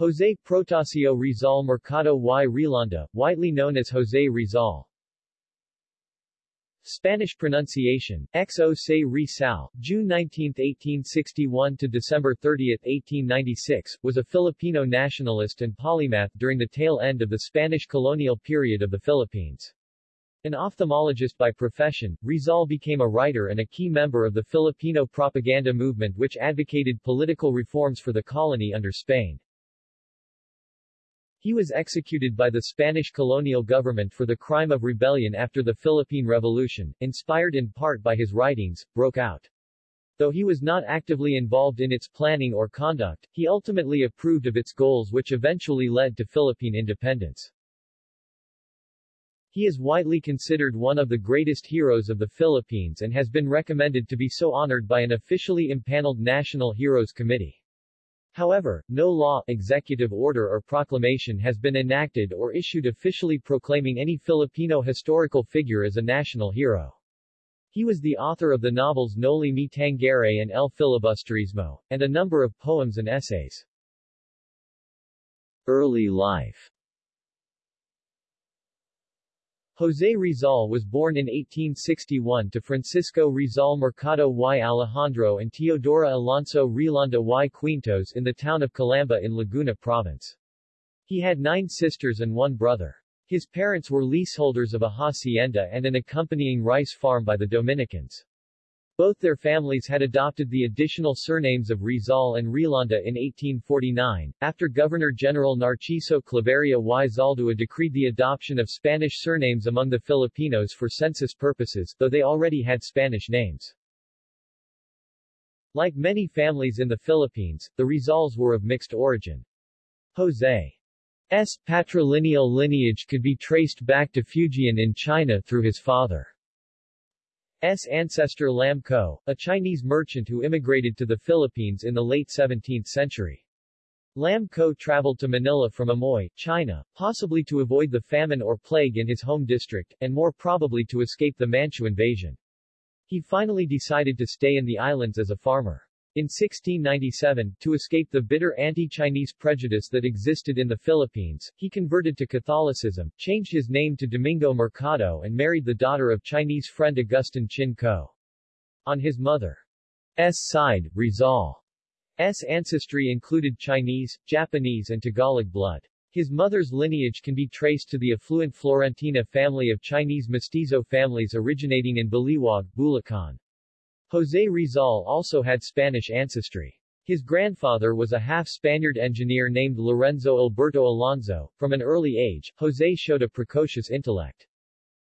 José Protasio Rizal Mercado y Realonda, widely known as José Rizal. Spanish pronunciation, Xo Se Rizal, June 19, 1861 to December 30, 1896, was a Filipino nationalist and polymath during the tail end of the Spanish colonial period of the Philippines. An ophthalmologist by profession, Rizal became a writer and a key member of the Filipino propaganda movement which advocated political reforms for the colony under Spain. He was executed by the Spanish colonial government for the crime of rebellion after the Philippine Revolution, inspired in part by his writings, broke out. Though he was not actively involved in its planning or conduct, he ultimately approved of its goals which eventually led to Philippine independence. He is widely considered one of the greatest heroes of the Philippines and has been recommended to be so honored by an officially impaneled National Heroes Committee. However, no law, executive order or proclamation has been enacted or issued officially proclaiming any Filipino historical figure as a national hero. He was the author of the novels Noli Me Tangere and El Filibusterismo, and a number of poems and essays. Early life José Rizal was born in 1861 to Francisco Rizal Mercado y Alejandro and Teodora Alonso Realonda y Quintos in the town of Calamba in Laguna Province. He had nine sisters and one brother. His parents were leaseholders of a hacienda and an accompanying rice farm by the Dominicans. Both their families had adopted the additional surnames of Rizal and Realonda in 1849, after Governor-General Narciso Claveria y Zaldua decreed the adoption of Spanish surnames among the Filipinos for census purposes, though they already had Spanish names. Like many families in the Philippines, the Rizals were of mixed origin. José's patrilineal lineage could be traced back to Fujian in China through his father. S. ancestor Lam Ko, a Chinese merchant who immigrated to the Philippines in the late 17th century. Lam Ko traveled to Manila from Amoy, China, possibly to avoid the famine or plague in his home district, and more probably to escape the Manchu invasion. He finally decided to stay in the islands as a farmer. In 1697, to escape the bitter anti-Chinese prejudice that existed in the Philippines, he converted to Catholicism, changed his name to Domingo Mercado and married the daughter of Chinese friend Augustin Chin Ko. On his mother's side, Rizal's ancestry included Chinese, Japanese and Tagalog blood. His mother's lineage can be traced to the affluent Florentina family of Chinese mestizo families originating in Baliwag, Bulacan. José Rizal also had Spanish ancestry. His grandfather was a half-Spaniard engineer named Lorenzo Alberto Alonso. From an early age, José showed a precocious intellect.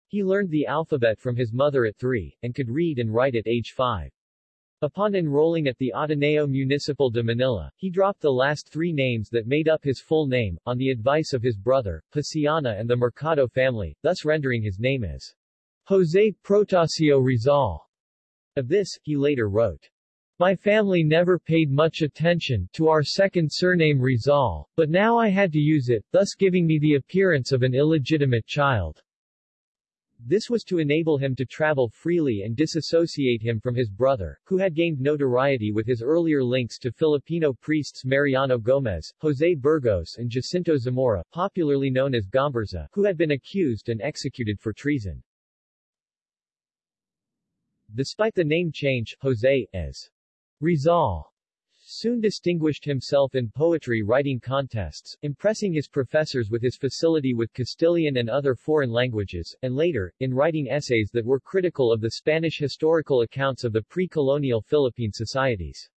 He learned the alphabet from his mother at three, and could read and write at age five. Upon enrolling at the Ateneo Municipal de Manila, he dropped the last three names that made up his full name, on the advice of his brother, Paciano and the Mercado family, thus rendering his name as José Protasio Rizal. Of this, he later wrote, My family never paid much attention to our second surname Rizal, but now I had to use it, thus giving me the appearance of an illegitimate child. This was to enable him to travel freely and disassociate him from his brother, who had gained notoriety with his earlier links to Filipino priests Mariano Gomez, José Burgos and Jacinto Zamora, popularly known as Gomburza, who had been accused and executed for treason. Despite the name change, José, as Rizal, soon distinguished himself in poetry writing contests, impressing his professors with his facility with Castilian and other foreign languages, and later, in writing essays that were critical of the Spanish historical accounts of the pre-colonial Philippine societies.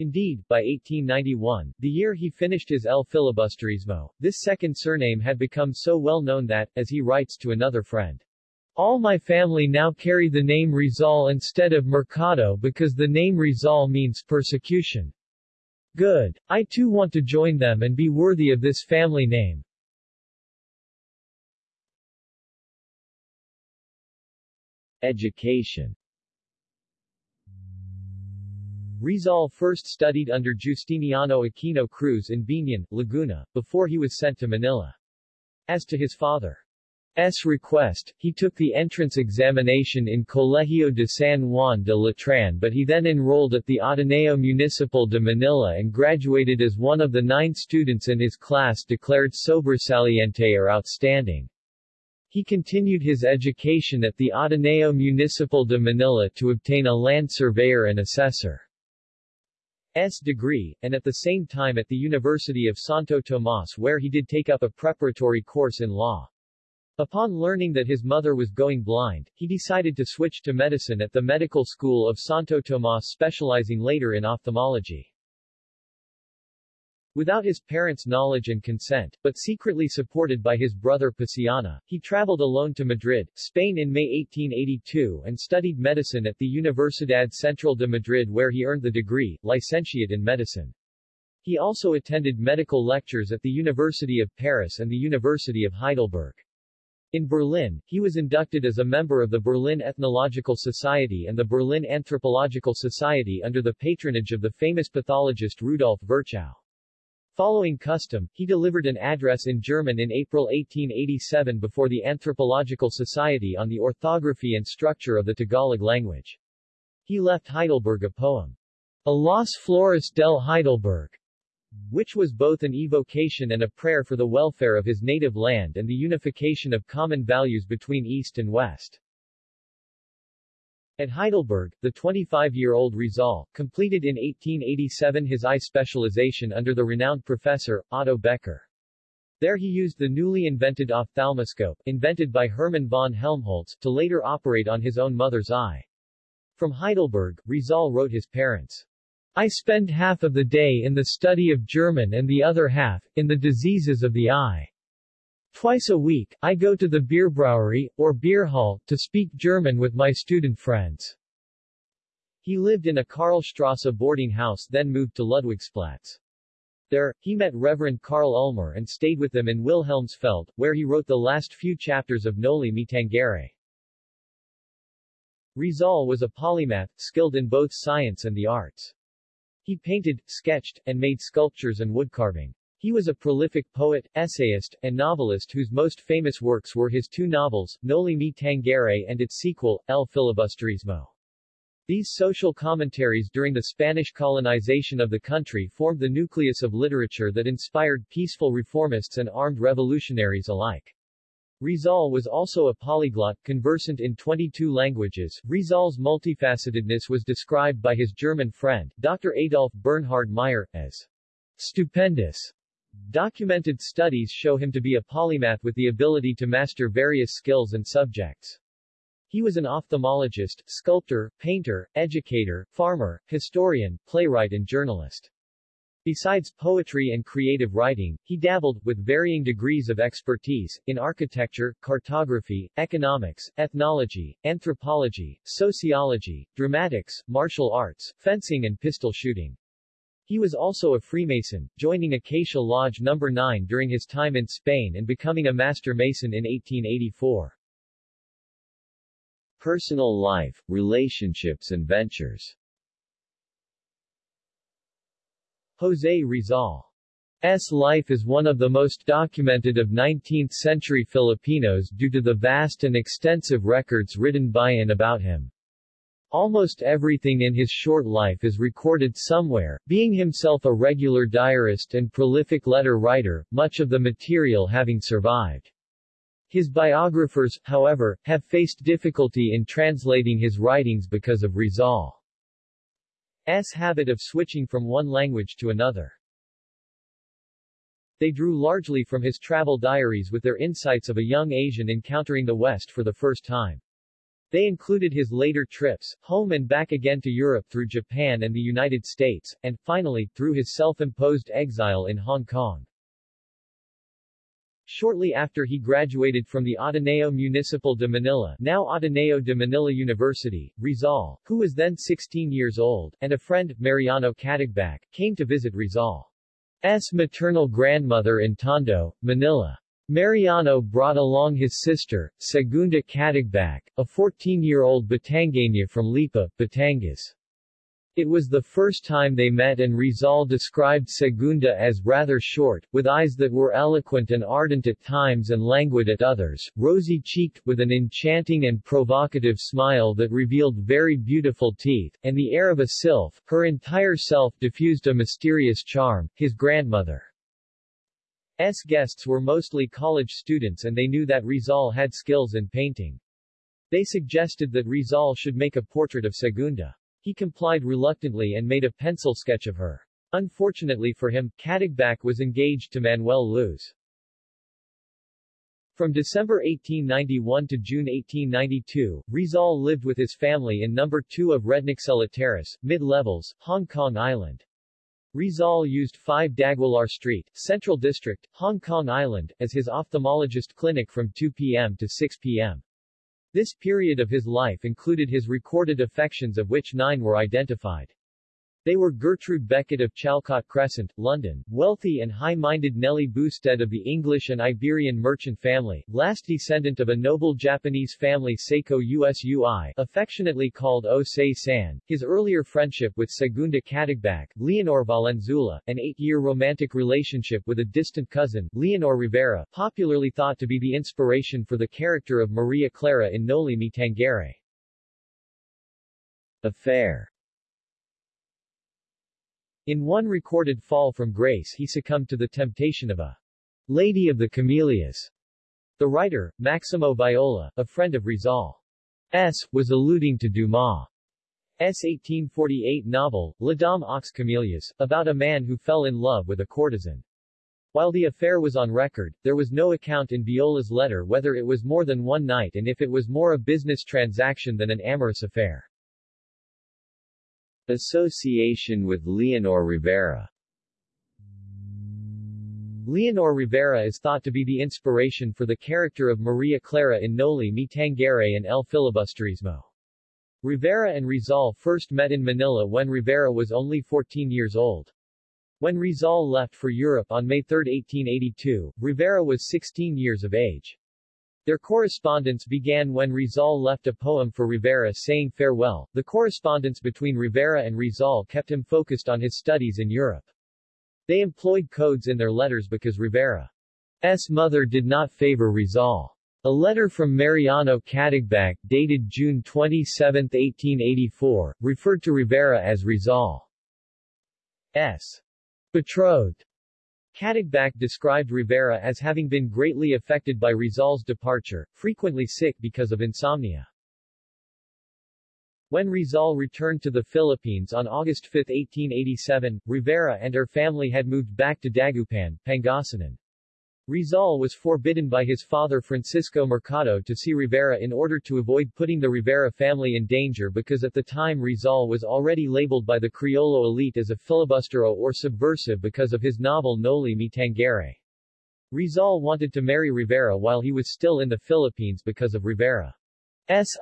Indeed, by 1891, the year he finished his El Filibusterismo, this second surname had become so well known that, as he writes to another friend, all my family now carry the name Rizal instead of Mercado because the name Rizal means persecution. Good. I too want to join them and be worthy of this family name. Education Rizal first studied under Justiniano Aquino Cruz in Biñan, Laguna, before he was sent to Manila. As to his father, request, he took the entrance examination in Colegio de San Juan de Letran but he then enrolled at the Ateneo Municipal de Manila and graduated as one of the nine students in his class declared sobresaliente or outstanding. He continued his education at the Ateneo Municipal de Manila to obtain a land surveyor and assessor. S degree, and at the same time at the University of Santo Tomas where he did take up a preparatory course in law. Upon learning that his mother was going blind, he decided to switch to medicine at the Medical School of Santo Tomas specializing later in ophthalmology. Without his parents' knowledge and consent, but secretly supported by his brother Paciano, he traveled alone to Madrid, Spain in May 1882 and studied medicine at the Universidad Central de Madrid where he earned the degree, licentiate in medicine. He also attended medical lectures at the University of Paris and the University of Heidelberg. In Berlin, he was inducted as a member of the Berlin Ethnological Society and the Berlin Anthropological Society under the patronage of the famous pathologist Rudolf Virchow. Following custom, he delivered an address in German in April 1887 before the Anthropological Society on the orthography and structure of the Tagalog language. He left Heidelberg a poem, A Las Flores del Heidelberg, which was both an evocation and a prayer for the welfare of his native land and the unification of common values between East and West. At Heidelberg, the 25-year-old Rizal, completed in 1887 his eye specialization under the renowned professor, Otto Becker. There he used the newly invented ophthalmoscope, invented by Hermann von Helmholtz, to later operate on his own mother's eye. From Heidelberg, Rizal wrote his parents, I spend half of the day in the study of German and the other half, in the diseases of the eye. Twice a week, I go to the Bierbrouwery, or beer hall, to speak German with my student friends. He lived in a Karlstrasse boarding house then moved to Ludwigsplatz. There, he met Reverend Karl Ulmer and stayed with them in Wilhelmsfeld, where he wrote the last few chapters of Noli Me Tangere. Rizal was a polymath, skilled in both science and the arts. He painted, sketched, and made sculptures and woodcarving. He was a prolific poet, essayist, and novelist whose most famous works were his two novels, Noli Me Tangere and its sequel, El Filibusterismo. These social commentaries during the Spanish colonization of the country formed the nucleus of literature that inspired peaceful reformists and armed revolutionaries alike. Rizal was also a polyglot, conversant in 22 languages. Rizal's multifacetedness was described by his German friend, Dr. Adolf Bernhard Meyer, as stupendous. Documented studies show him to be a polymath with the ability to master various skills and subjects. He was an ophthalmologist, sculptor, painter, educator, farmer, historian, playwright and journalist. Besides poetry and creative writing, he dabbled, with varying degrees of expertise, in architecture, cartography, economics, ethnology, anthropology, sociology, dramatics, martial arts, fencing and pistol shooting. He was also a Freemason, joining Acacia Lodge No. 9 during his time in Spain and becoming a Master Mason in 1884. Personal life, relationships and ventures José Rizal's life is one of the most documented of 19th-century Filipinos due to the vast and extensive records written by and about him. Almost everything in his short life is recorded somewhere, being himself a regular diarist and prolific letter writer, much of the material having survived. His biographers, however, have faced difficulty in translating his writings because of Rizal's habit of switching from one language to another. They drew largely from his travel diaries with their insights of a young Asian encountering the West for the first time. They included his later trips, home and back again to Europe through Japan and the United States, and, finally, through his self-imposed exile in Hong Kong. Shortly after he graduated from the Ateneo Municipal de Manila now Ateneo de Manila University, Rizal, who was then 16 years old, and a friend, Mariano Katigbak, came to visit Rizal's maternal grandmother in Tondo, Manila. Mariano brought along his sister, Segunda Katigbak, a 14-year-old Batangueña from Lipa, Batangas. It was the first time they met and Rizal described Segunda as rather short, with eyes that were eloquent and ardent at times and languid at others, rosy-cheeked, with an enchanting and provocative smile that revealed very beautiful teeth, and the air of a sylph, her entire self diffused a mysterious charm. His grandmother S guests were mostly college students and they knew that Rizal had skills in painting. They suggested that Rizal should make a portrait of Segunda. He complied reluctantly and made a pencil sketch of her. Unfortunately for him, Katigbak was engaged to Manuel Luz. From December 1891 to June 1892, Rizal lived with his family in number 2 of Rednaxela Terrace, mid-levels, Hong Kong Island. Rizal used 5 D'Aguilar Street, Central District, Hong Kong Island, as his ophthalmologist clinic from 2 p.m. to 6 p.m. This period of his life included his recorded affections of which nine were identified. They were Gertrude Beckett of Chalcot Crescent, London, wealthy and high-minded Nellie Boustead of the English and Iberian merchant family, last descendant of a noble Japanese family Seiko Usui, affectionately called O San, his earlier friendship with Segunda Katigbak, Leonor Valenzuela, an eight-year romantic relationship with a distant cousin, Leonor Rivera, popularly thought to be the inspiration for the character of Maria Clara in Noli Me Tangere. Affair in one recorded fall from grace he succumbed to the temptation of a Lady of the Camellias. The writer, Maximo Viola, a friend of Rizal's, was alluding to Dumas' 1848 novel, La Dame aux Camélias, about a man who fell in love with a courtesan. While the affair was on record, there was no account in Viola's letter whether it was more than one night and if it was more a business transaction than an amorous affair. Association with Leonor Rivera Leonor Rivera is thought to be the inspiration for the character of Maria Clara in Noli Me Tangere and El Filibusterismo. Rivera and Rizal first met in Manila when Rivera was only 14 years old. When Rizal left for Europe on May 3, 1882, Rivera was 16 years of age. Their correspondence began when Rizal left a poem for Rivera saying farewell. The correspondence between Rivera and Rizal kept him focused on his studies in Europe. They employed codes in their letters because Rivera's mother did not favor Rizal. A letter from Mariano Katigbak, dated June 27, 1884, referred to Rivera as Rizal's betrothed. Katigbak described Rivera as having been greatly affected by Rizal's departure, frequently sick because of insomnia. When Rizal returned to the Philippines on August 5, 1887, Rivera and her family had moved back to Dagupan, Pangasinan. Rizal was forbidden by his father Francisco Mercado to see Rivera in order to avoid putting the Rivera family in danger because at the time Rizal was already labeled by the Criollo elite as a filibustero or subversive because of his novel Noli Me Tangere. Rizal wanted to marry Rivera while he was still in the Philippines because of Rivera's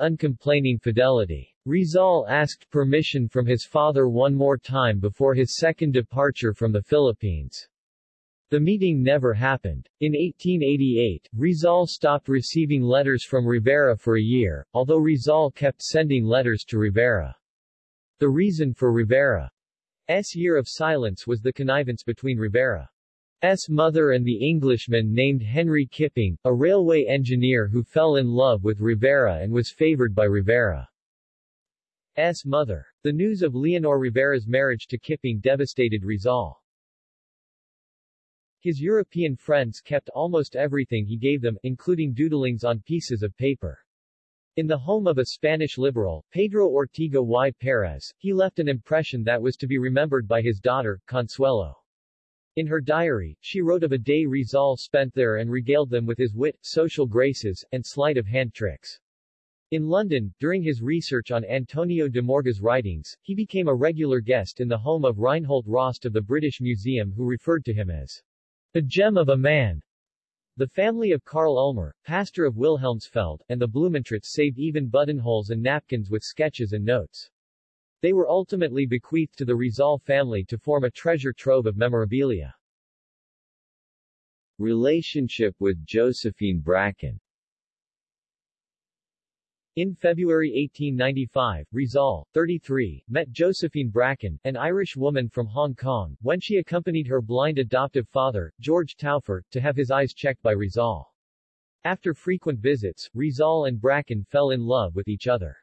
uncomplaining fidelity. Rizal asked permission from his father one more time before his second departure from the Philippines. The meeting never happened. In 1888, Rizal stopped receiving letters from Rivera for a year, although Rizal kept sending letters to Rivera. The reason for Rivera's year of silence was the connivance between Rivera's mother and the Englishman named Henry Kipping, a railway engineer who fell in love with Rivera and was favored by Rivera's mother. The news of Leonor Rivera's marriage to Kipping devastated Rizal. His European friends kept almost everything he gave them, including doodlings on pieces of paper. In the home of a Spanish liberal, Pedro Ortega y Perez, he left an impression that was to be remembered by his daughter, Consuelo. In her diary, she wrote of a day Rizal spent there and regaled them with his wit, social graces, and sleight of hand tricks. In London, during his research on Antonio de Morga's writings, he became a regular guest in the home of Reinhold Rost of the British Museum who referred to him as a gem of a man. The family of Karl Ulmer, pastor of Wilhelmsfeld, and the Blumentritts saved even buttonholes and napkins with sketches and notes. They were ultimately bequeathed to the Rizal family to form a treasure trove of memorabilia. Relationship with Josephine Bracken In February 1895, Rizal, 33, met Josephine Bracken, an Irish woman from Hong Kong, when she accompanied her blind adoptive father, George Taufer, to have his eyes checked by Rizal. After frequent visits, Rizal and Bracken fell in love with each other.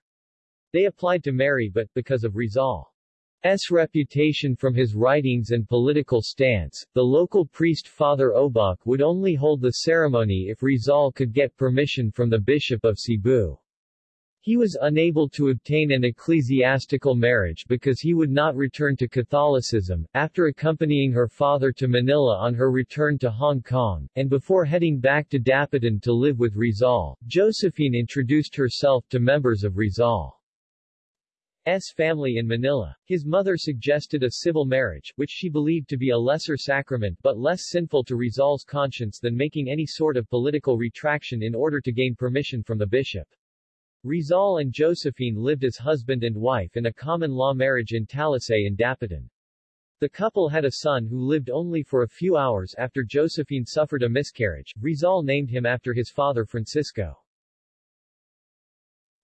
They applied to marry but, because of Rizal's reputation from his writings and political stance, the local priest Father Obach would only hold the ceremony if Rizal could get permission from the Bishop of Cebu. He was unable to obtain an ecclesiastical marriage because he would not return to Catholicism, after accompanying her father to Manila on her return to Hong Kong, and before heading back to Dapitan to live with Rizal, Josephine introduced herself to members of Rizal's family in Manila. His mother suggested a civil marriage, which she believed to be a lesser sacrament but less sinful to Rizal's conscience than making any sort of political retraction in order to gain permission from the bishop. Rizal and Josephine lived as husband and wife in a common-law marriage in Talisay in Dapitan. The couple had a son who lived only for a few hours after Josephine suffered a miscarriage. Rizal named him after his father Francisco.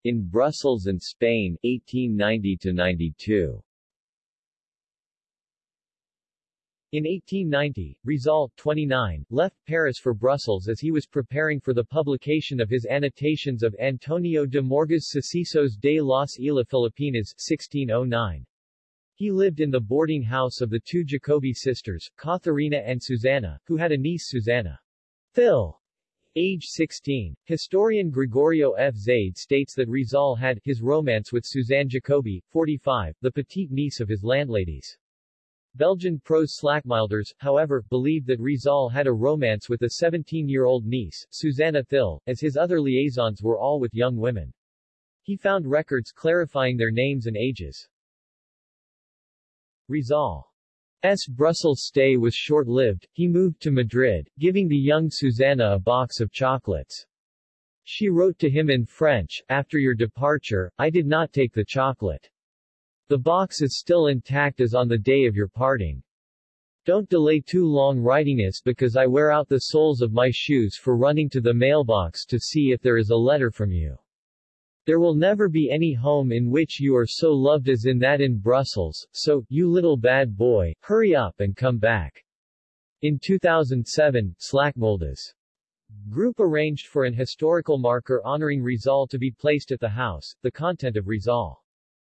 In Brussels and Spain, 1890-92 In 1890, Rizal, 29, left Paris for Brussels as he was preparing for the publication of his annotations of Antonio de Morgas Sucesos de las Islas Filipinas 1609. He lived in the boarding house of the two Jacobi sisters, Katharina and Susanna, who had a niece Susanna. Phil. Age 16. Historian Gregorio F. Zaide states that Rizal had his romance with Suzanne Jacobi, 45, the petite niece of his landladies. Belgian Pros Slachmuylders, however, believed that Rizal had a romance with a 17-year-old niece, Susanna Thill, as his other liaisons were all with young women. He found records clarifying their names and ages. Rizal's Brussels stay was short-lived, he moved to Madrid, giving the young Susanna a box of chocolates. She wrote to him in French, After your departure, I did not take the chocolate. The box is still intact as on the day of your parting. Don't delay too long writing this because I wear out the soles of my shoes for running to the mailbox to see if there is a letter from you. There will never be any home in which you are so loved as in that in Brussels, so, you little bad boy, hurry up and come back. In 2007, Slachmuylders group arranged for an historical marker honoring Rizal to be placed at the house, the content of Rizal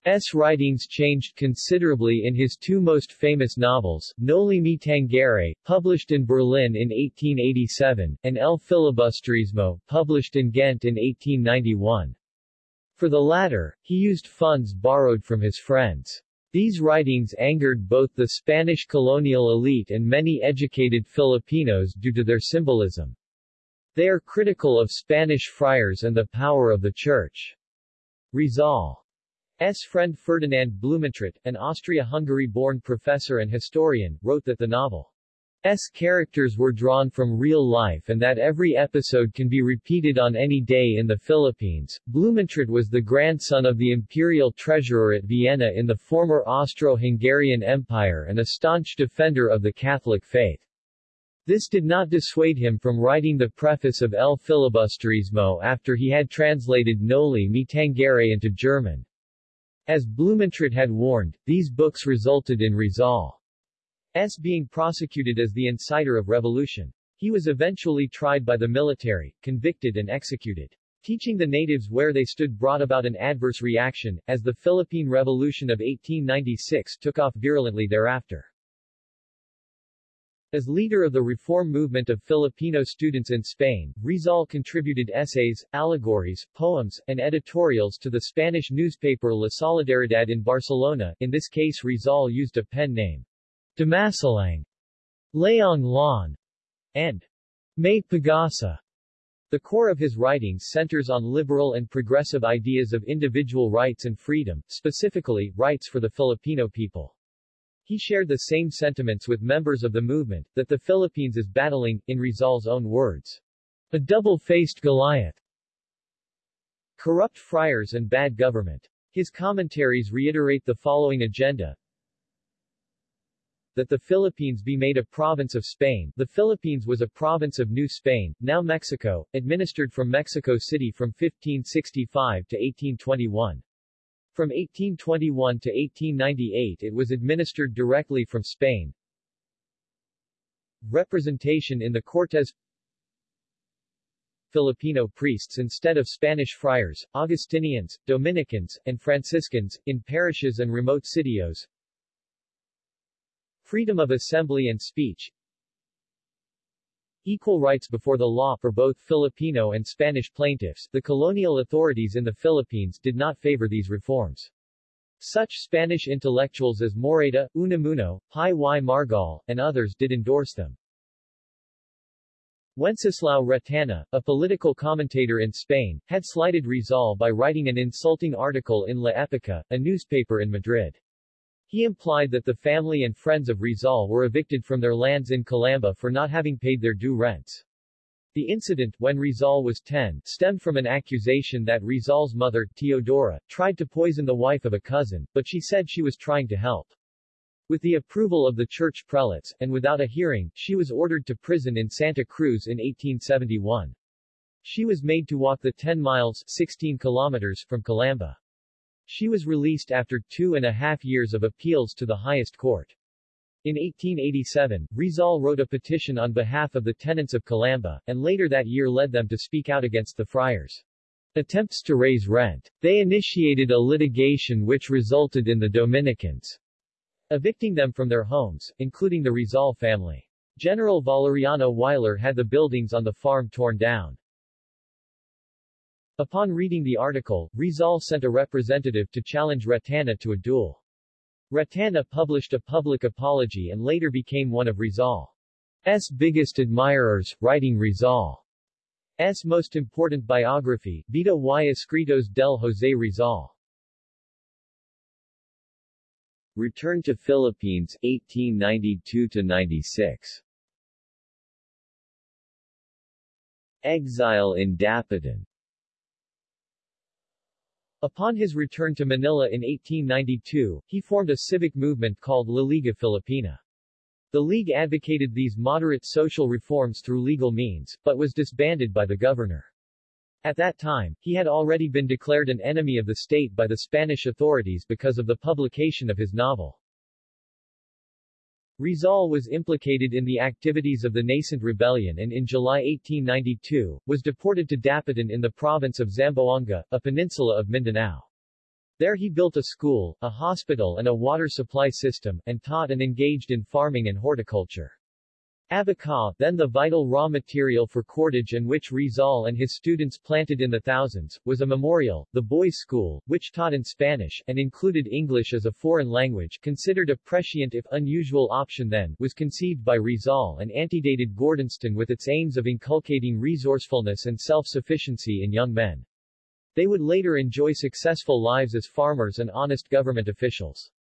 S. writings changed considerably in his two most famous novels, Noli Me Tangere, published in Berlin in 1887, and El Filibusterismo, published in Ghent in 1891. For the latter, he used funds borrowed from his friends. These writings angered both the Spanish colonial elite and many educated Filipinos due to their symbolism. They are critical of Spanish friars and the power of the Church. Rizal S. friend Ferdinand Blumentritt, an Austria-Hungary-born professor and historian, wrote that the novel's characters were drawn from real life and that every episode can be repeated on any day in the Philippines. Blumentritt was the grandson of the imperial treasurer at Vienna in the former Austro-Hungarian Empire and a staunch defender of the Catholic faith. This did not dissuade him from writing the preface of El Filibusterismo after he had translated Noli Me Tangere into German. As Blumentritt had warned, these books resulted in Rizal's being prosecuted as the inciter of revolution. He was eventually tried by the military, convicted and executed. Teaching the natives where they stood brought about an adverse reaction, as the Philippine Revolution of 1896 took off virulently thereafter. As leader of the reform movement of Filipino students in Spain, Rizal contributed essays, allegories, poems, and editorials to the Spanish newspaper La Solidaridad in Barcelona, in this case Rizal used a pen name. Dimasalang, Laong Laan, and May Pagasa. The core of his writings centers on liberal and progressive ideas of individual rights and freedom, specifically, rights for the Filipino people. He shared the same sentiments with members of the movement, that the Philippines is battling, in Rizal's own words, a double-faced Goliath, corrupt friars and bad government. His commentaries reiterate the following agenda. that the Philippines be made a province of Spain. The Philippines was a province of New Spain, now Mexico, administered from Mexico City from 1565 to 1821. From 1821 to 1898 it was administered directly from Spain. Representation in the Cortes Filipino priests instead of Spanish friars, Augustinians, Dominicans, and Franciscans, in parishes and remote sitios. Freedom of assembly and speech Equal rights before the law for both Filipino and Spanish plaintiffs, the colonial authorities in the Philippines did not favor these reforms. Such Spanish intellectuals as Morayta, Unamuno, Pi y Margall, and others did endorse them. Wenceslao Retana, a political commentator in Spain, had slighted Rizal by writing an insulting article in La Época, a newspaper in Madrid. He implied that the family and friends of Rizal were evicted from their lands in Calamba for not having paid their due rents. The incident, when Rizal was 10, stemmed from an accusation that Rizal's mother, Teodora, tried to poison the wife of a cousin, but she said she was trying to help. With the approval of the church prelates, and without a hearing, she was ordered to prison in Santa Cruz in 1871. She was made to walk the 10 miles 16 kilometers from Calamba. She was released after two and a half years of appeals to the highest court. In 1887, Rizal wrote a petition on behalf of the tenants of Calamba, and later that year led them to speak out against the friars' attempts to raise rent. They initiated a litigation which resulted in the Dominicans' evicting them from their homes, including the Rizal family. General Valeriano Weyler had the buildings on the farm torn down. Upon reading the article, Rizal sent a representative to challenge Retana to a duel. Retana published a public apology and later became one of Rizal's biggest admirers, writing Rizal's most important biography, Vida y Escritos del José Rizal. Return to Philippines, 1892-96 Exile in Dapitan Upon his return to Manila in 1892, he formed a civic movement called La Liga Filipina. The League advocated these moderate social reforms through legal means, but was disbanded by the governor. At that time, he had already been declared an enemy of the state by the Spanish authorities because of the publication of his novel. Rizal was implicated in the activities of the nascent rebellion and in July 1892, was deported to Dapitan in the province of Zamboanga, a peninsula of Mindanao. There he built a school, a hospital and a water supply system, and taught and engaged in farming and horticulture. Abaca, then the vital raw material for cordage and which Rizal and his students planted in the thousands, was a memorial, the boys' school, which taught in Spanish, and included English as a foreign language considered a prescient if unusual option then, was conceived by Rizal and antedated Gordonstoun with its aims of inculcating resourcefulness and self-sufficiency in young men. They would later enjoy successful lives as farmers and honest government officials.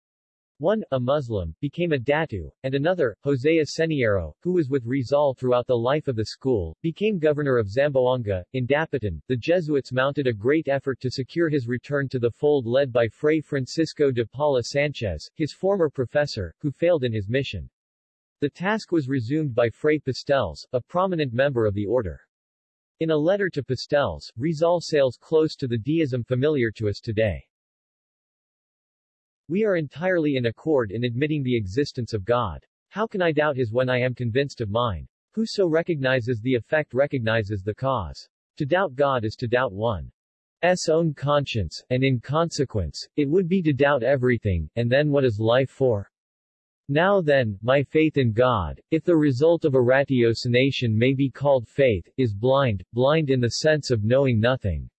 One, a Muslim, became a datu, and another, Jose Aseniero, who was with Rizal throughout the life of the school, became governor of Zamboanga. In Dapitan, the Jesuits mounted a great effort to secure his return to the fold led by Fray Francisco de Paula Sanchez, his former professor, who failed in his mission. The task was resumed by Fray Pastells, a prominent member of the order. In a letter to Pastells, Rizal sails close to the deism familiar to us today. We are entirely in accord in admitting the existence of God. How can I doubt his when I am convinced of mine? Whoso recognizes the effect recognizes the cause. To doubt God is to doubt one's own conscience, and in consequence, it would be to doubt everything, and then what is life for? Now then, my faith in God, if the result of a ratiocination may be called faith, is blind, blind in the sense of knowing nothing.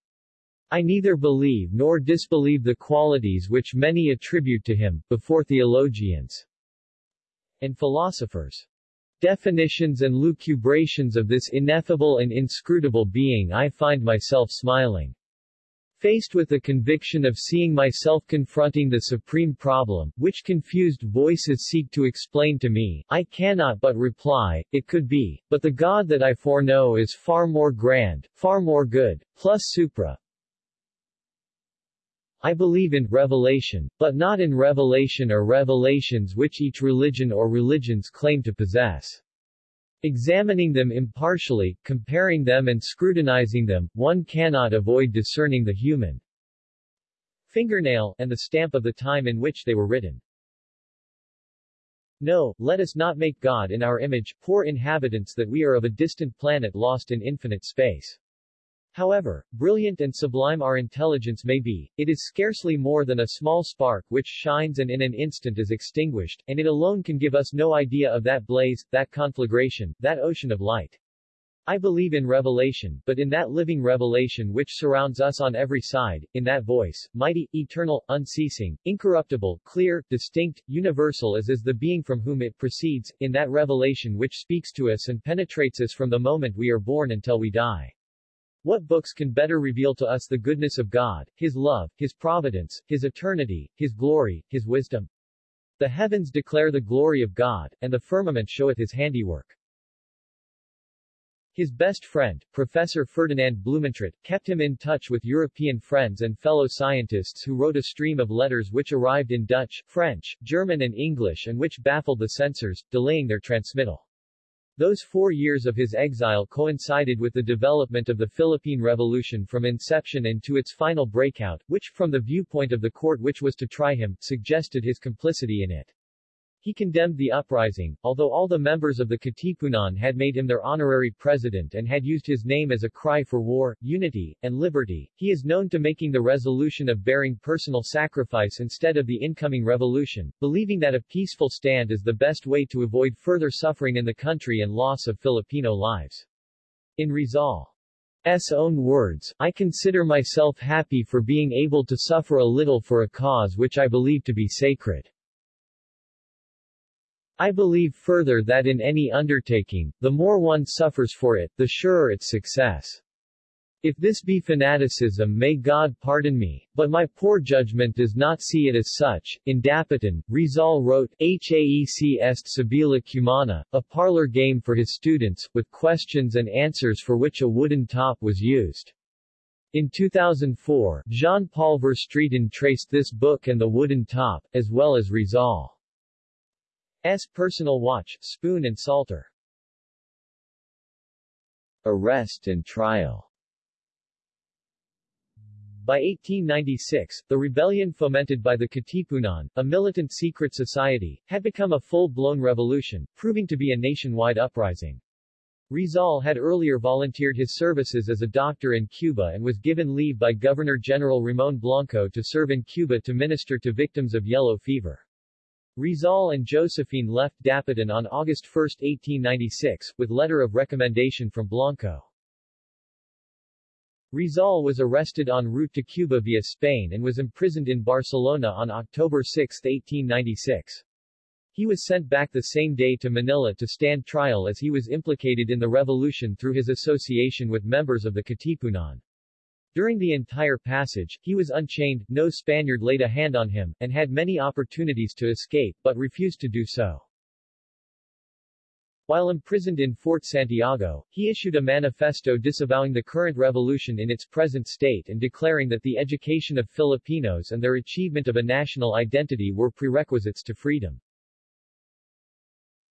I neither believe nor disbelieve the qualities which many attribute to him, before theologians and philosophers. Definitions and lucubrations of this ineffable and inscrutable being I find myself smiling. Faced with the conviction of seeing myself confronting the supreme problem, which confused voices seek to explain to me, I cannot but reply, it could be, but the God that I foreknow is far more grand, far more good, plus supra, I believe in revelation, but not in revelation or revelations which each religion or religions claim to possess. Examining them impartially, comparing them and scrutinizing them, one cannot avoid discerning the human fingernail and the stamp of the time in which they were written. No, let us not make God in our image, poor inhabitants that we are of a distant planet lost in infinite space. However, brilliant and sublime our intelligence may be, it is scarcely more than a small spark which shines and in an instant is extinguished, and it alone can give us no idea of that blaze, that conflagration, that ocean of light. I believe in revelation, but in that living revelation which surrounds us on every side, in that voice, mighty, eternal, unceasing, incorruptible, clear, distinct, universal as is the being from whom it proceeds, in that revelation which speaks to us and penetrates us from the moment we are born until we die. What books can better reveal to us the goodness of God, His love, His providence, His eternity, His glory, His wisdom? The heavens declare the glory of God, and the firmament showeth His handiwork. His best friend, Professor Ferdinand Blumentritt, kept him in touch with European friends and fellow scientists who wrote a stream of letters which arrived in Dutch, French, German and English and which baffled the censors, delaying their transmittal. Those four years of his exile coincided with the development of the Philippine Revolution from inception and to its final breakout, which, from the viewpoint of the court which was to try him, suggested his complicity in it. He condemned the uprising, although all the members of the Katipunan had made him their honorary president and had used his name as a cry for war, unity, and liberty. He is known to making the resolution of bearing personal sacrifice instead of the incoming revolution, believing that a peaceful stand is the best way to avoid further suffering in the country and loss of Filipino lives. In Rizal's own words, I consider myself happy for being able to suffer a little for a cause which I believe to be sacred. I believe further that in any undertaking, the more one suffers for it, the surer its success. If this be fanaticism may God pardon me, but my poor judgment does not see it as such. In Dapitan, Rizal wrote, Haec est Sibylla Cumana, a parlor game for his students, with questions and answers for which a wooden top was used. In 2004, Jean-Paul Verstraeten traced this book and the wooden top, as well as Rizal. S. personal watch, spoon and salter. Arrest and trial By 1896, the rebellion fomented by the Katipunan, a militant secret society, had become a full-blown revolution, proving to be a nationwide uprising. Rizal had earlier volunteered his services as a doctor in Cuba and was given leave by Governor-General Ramon Blanco to serve in Cuba to minister to victims of yellow fever. Rizal and Josephine left Dapitan on August 1, 1896, with letter of recommendation from Blanco. Rizal was arrested en route to Cuba via Spain and was imprisoned in Barcelona on October 6, 1896. He was sent back the same day to Manila to stand trial as he was implicated in the revolution through his association with members of the Katipunan. During the entire passage, he was unchained, no Spaniard laid a hand on him, and had many opportunities to escape, but refused to do so. While imprisoned in Fort Santiago, he issued a manifesto disavowing the current revolution in its present state and declaring that the education of Filipinos and their achievement of a national identity were prerequisites to freedom.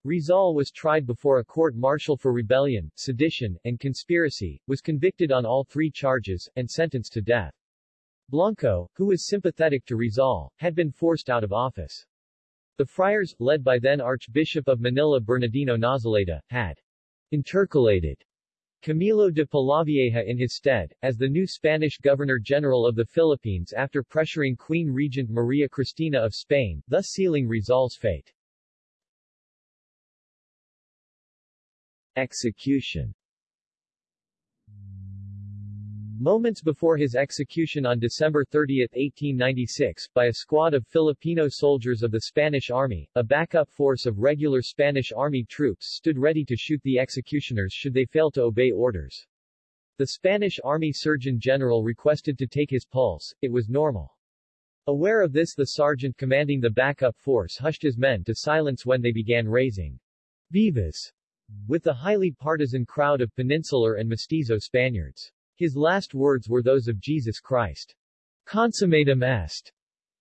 Rizal was tried before a court-martial for rebellion, sedition, and conspiracy, was convicted on all three charges, and sentenced to death. Blanco, who was sympathetic to Rizal, had been forced out of office. The friars, led by then Archbishop of Manila Bernardino Nozaleda, had intercalated Camilo de Polavieja in his stead, as the new Spanish Governor-General of the Philippines after pressuring Queen Regent Maria Cristina of Spain, thus sealing Rizal's fate. Execution Moments before his execution on December 30, 1896, by a squad of Filipino soldiers of the Spanish Army, a backup force of regular Spanish Army troops stood ready to shoot the executioners should they fail to obey orders. The Spanish Army Surgeon General requested to take his pulse, it was normal. Aware of this the sergeant commanding the backup force hushed his men to silence when they began raising vivas with the highly partisan crowd of Peninsular and Mestizo Spaniards. His last words were those of Jesus Christ. consummatum est.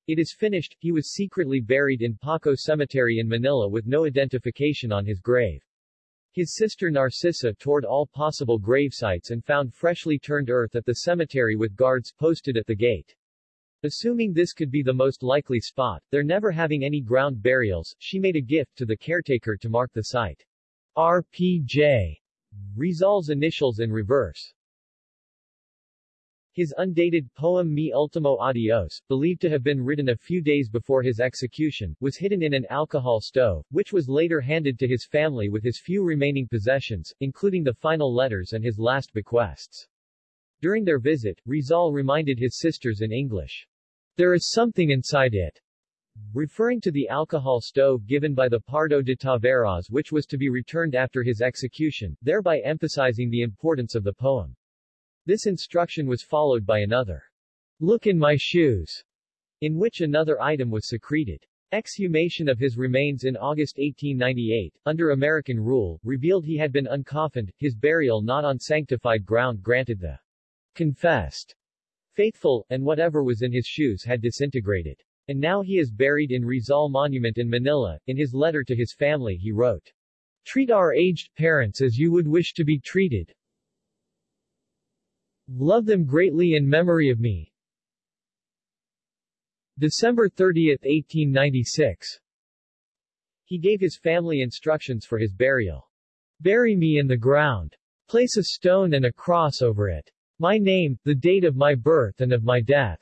It is finished, he was secretly buried in Paco Cemetery in Manila with no identification on his grave. His sister Narcisa toured all possible gravesites and found freshly turned earth at the cemetery with guards posted at the gate. Assuming this could be the most likely spot, there never having any ground burials, she made a gift to the caretaker to mark the site. RPJ. Rizal's initials in reverse. His undated poem Mi Ultimo Adios, believed to have been written a few days before his execution, was hidden in an alcohol stove, which was later handed to his family with his few remaining possessions, including the final letters and his last bequests. During their visit, Rizal reminded his sisters in English, There is something inside it, referring to the alcohol stove given by the Pardo de Taveras which was to be returned after his execution, thereby emphasizing the importance of the poem. This instruction was followed by another, Look in my shoes, in which another item was secreted. Exhumation of his remains in August 1898, under American rule, revealed he had been uncoffined, his burial not on sanctified ground granted the confessed faithful, and whatever was in his shoes had disintegrated. And now he is buried in Rizal Monument in Manila. In his letter to his family he wrote, Treat our aged parents as you would wish to be treated, Love them greatly in memory of me. December 30, 1896. He gave his family instructions for his burial. Bury me in the ground. Place a stone and a cross over it. My name, the date of my birth and of my death.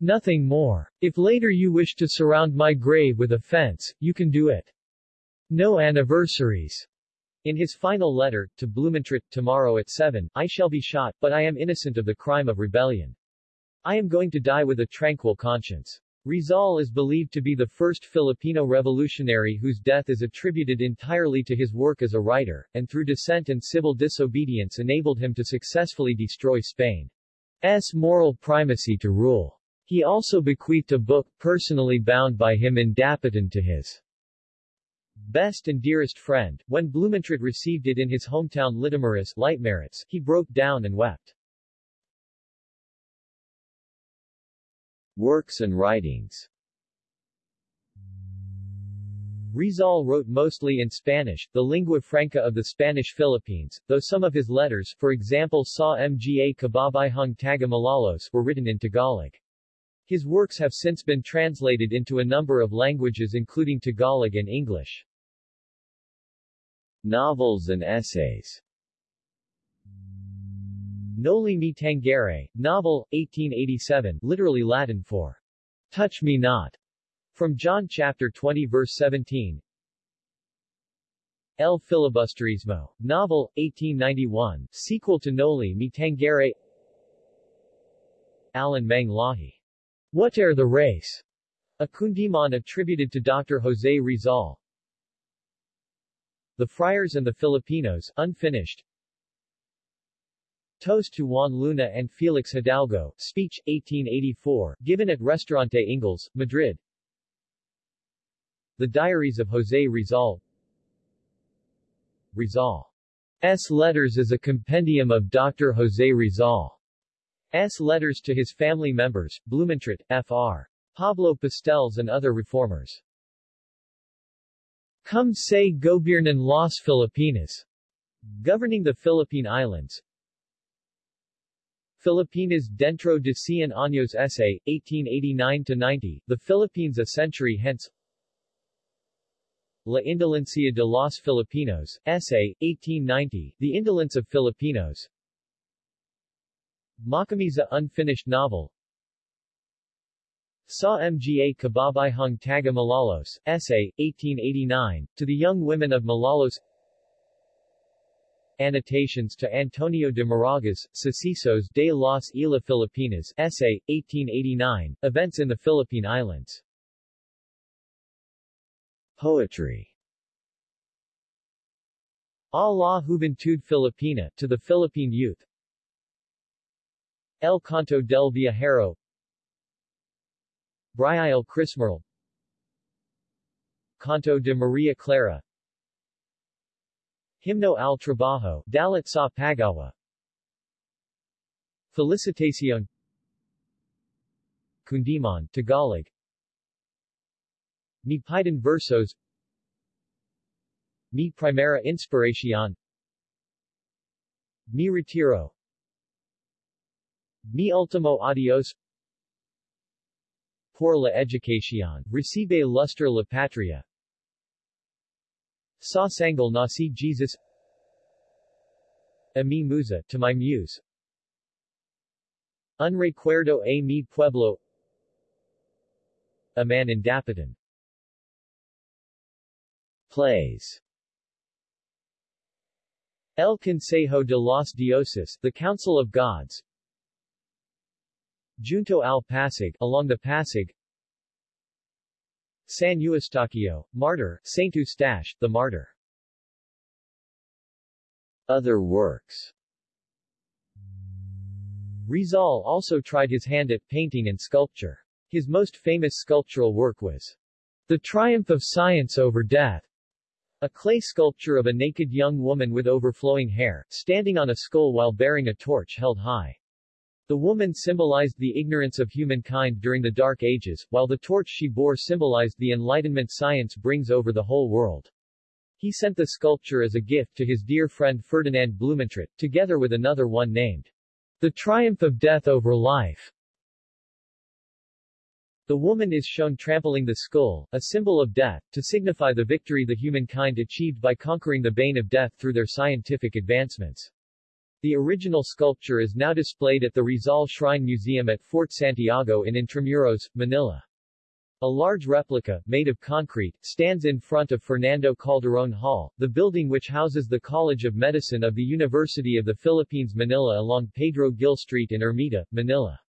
Nothing more. If later you wish to surround my grave with a fence, you can do it. No anniversaries. In his final letter, to Blumentritt, tomorrow at 7, I shall be shot, but I am innocent of the crime of rebellion. I am going to die with a tranquil conscience. Rizal is believed to be the first Filipino revolutionary whose death is attributed entirely to his work as a writer, and through dissent and civil disobedience enabled him to successfully destroy Spain's moral primacy to rule. He also bequeathed a book personally bound by him in Dapitan to his best and dearest friend, when Blumentritt received it in his hometown Litoměřice, Leitmeritz, he broke down and wept. Works and writings Rizal wrote mostly in Spanish, the lingua franca of the Spanish Philippines, though some of his letters, for example Sa Mga Kababayhang Taga Malolos, were written in Tagalog. His works have since been translated into a number of languages including Tagalog and English. Novels and essays Noli Me Tangere, novel, 1887, literally Latin for Touch Me Not, from John chapter 20 verse 17. El Filibusterismo, novel, 1891, sequel to Noli Me Tangere Alin Mang Lahi. Whate'er the Race? A Kundiman attributed to Dr. Jose Rizal. The Friars and the Filipinos, unfinished. Toast to Juan Luna and Felix Hidalgo, speech, 1884, given at Restaurante Inglés, Madrid. The Diaries of Jose Rizal Rizal's letters is a compendium of Dr. Jose Rizal's letters to his family members, Blumentritt, Fr. Pablo Pastells and other reformers. Cómo se Gobiernan las Filipinas. Governing the Philippine Islands. Filipinas dentro de cien años essay, 1889-90, The Philippines a century hence La Indolencia de los Filipinos, essay, 1890, The Indolence of Filipinos Makamisa unfinished novel. Sa Mga Kababayhang Taga Malolos, Essay, 1889, to the Young Women of Malolos Annotations to Antonio de Morga, Sucesos de las Islas Filipinas, Essay, 1889, Events in the Philippine Islands. Poetry. A la Juventud Filipina, to the Philippine youth El Canto del Viajero. Briael Crismerl Canto de Maria Clara. Himno al Trabajo, Dalit sa Paggawa. Felicitacion. Kundiman Tagalog. Me Piden Versos. Mi Primera Inspiración. Mi Retiro Mi Ultimo Adios. Por la Educación, Recibe Lustre la Patria. Sa Sanggol na si Jesus. A mi musa, to my muse. Un recuerdo a mi pueblo. A man in Dapitan Plays. El Consejo de los Dioses, the Council of Gods Junto al Pasig, along the Pasig San Eustaquio, Martyr, Saint Eustache, the Martyr Other works Rizal also tried his hand at painting and sculpture. His most famous sculptural work was The Triumph of Science Over Death, a clay sculpture of a naked young woman with overflowing hair, standing on a skull while bearing a torch held high. The woman symbolized the ignorance of humankind during the Dark Ages, while the torch she bore symbolized the enlightenment science brings over the whole world. He sent the sculpture as a gift to his dear friend Ferdinand Blumentritt, together with another one named The Triumph of Death Over Life. The woman is shown trampling the skull, a symbol of death, to signify the victory the humankind achieved by conquering the bane of death through their scientific advancements. The original sculpture is now displayed at the Rizal Shrine Museum at Fort Santiago in Intramuros, Manila. A large replica, made of concrete, stands in front of Fernando Calderon Hall, the building which houses the College of Medicine of the University of the Philippines Manila along Pedro Gil Street in Ermita, Manila.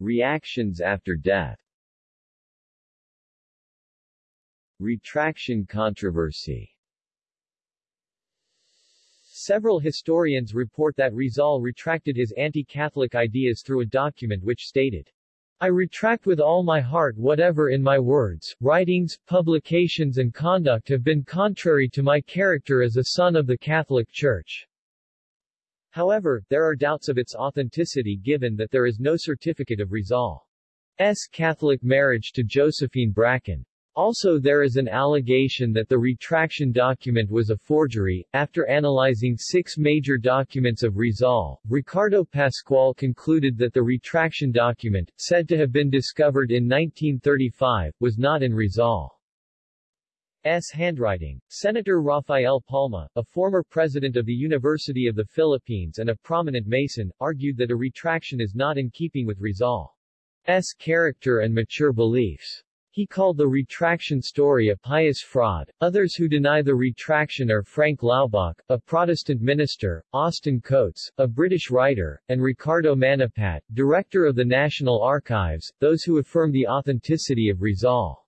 Reactions after death Retraction controversy Several historians report that Rizal retracted his anti-Catholic ideas through a document which stated, I retract with all my heart whatever in my words, writings, publications and conduct have been contrary to my character as a son of the Catholic Church. However, there are doubts of its authenticity given that there is no certificate of Rizal's Catholic marriage to Josephine Bracken. Also there is an allegation that the retraction document was a forgery. After analyzing six major documents of Rizal, Ricardo Pascual concluded that the retraction document, said to have been discovered in 1935, was not in Rizal's handwriting. Senator Rafael Palma, a former president of the University of the Philippines and a prominent Mason, argued that a retraction is not in keeping with Rizal's character and mature beliefs. He called the retraction story a pious fraud. Others who deny the retraction are Frank Laubach, a Protestant minister, Austin Coates, a British writer, and Ricardo Manapat, director of the National Archives. Those who affirm the authenticity of Rizal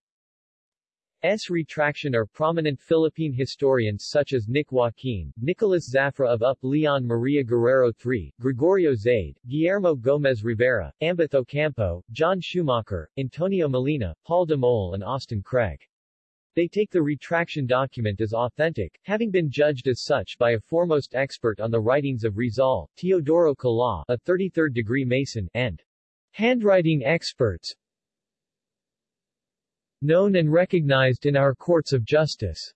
S. retraction are prominent Philippine historians such as Nick Joaquin, Nicolas Zafra of UP Leon Maria Guerrero III, Gregorio Zaide, Guillermo Gomez Rivera, Ambeth Ocampo, John Schumacher, Antonio Molina, Paul Dumol and Austin Craig. They take the retraction document as authentic, having been judged as such by a foremost expert on the writings of Rizal, Teodoro Kalaw, a 33rd-degree Mason, and handwriting experts, known and recognized in our courts of justice.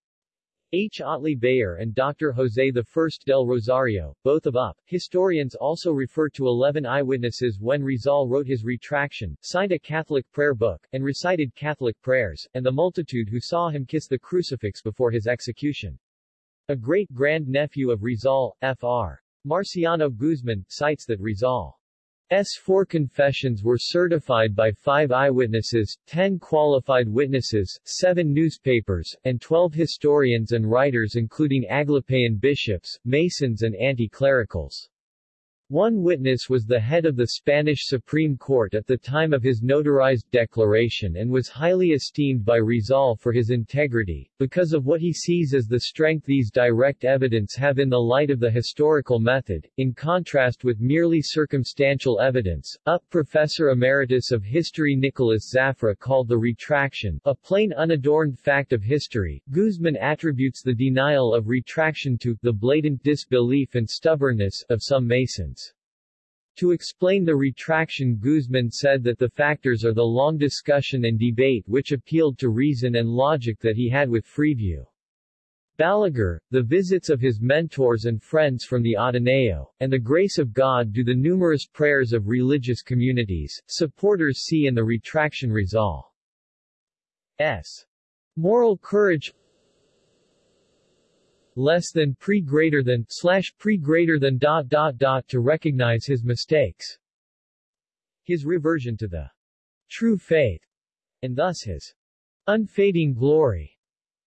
H. Otley Beyer and Dr. Jose I del Rosario, both of UP, historians also refer to 11 eyewitnesses when Rizal wrote his retraction, signed a Catholic prayer book, and recited Catholic prayers, and the multitude who saw him kiss the crucifix before his execution. A great-grand-nephew of Rizal, Fr. Marciano Guzman, cites that Rizal S four confessions were certified by five eyewitnesses, ten qualified witnesses, seven newspapers, and twelve historians and writers including Aglipayan bishops, Masons and anti-clericals. One witness was the head of the Spanish Supreme Court at the time of his notarized declaration and was highly esteemed by Rizal for his integrity, because of what he sees as the strength these direct evidence have in the light of the historical method, in contrast with merely circumstantial evidence. UP Professor Emeritus of History Nicholas Zafra called the retraction a plain unadorned fact of history. Guzman attributes the denial of retraction to the blatant disbelief and stubbornness of some Masons. To explain the retraction Guzman said that the factors are the long discussion and debate which appealed to reason and logic that he had with Freeview. Balaguer, the visits of his mentors and friends from the Ateneo, and the grace of God do the numerous prayers of religious communities, supporters see in the retraction resolve. S. Moral courage less than pre greater than slash pre greater than dot dot dot to recognize his mistakes. His reversion to the true faith, and thus his unfading glory,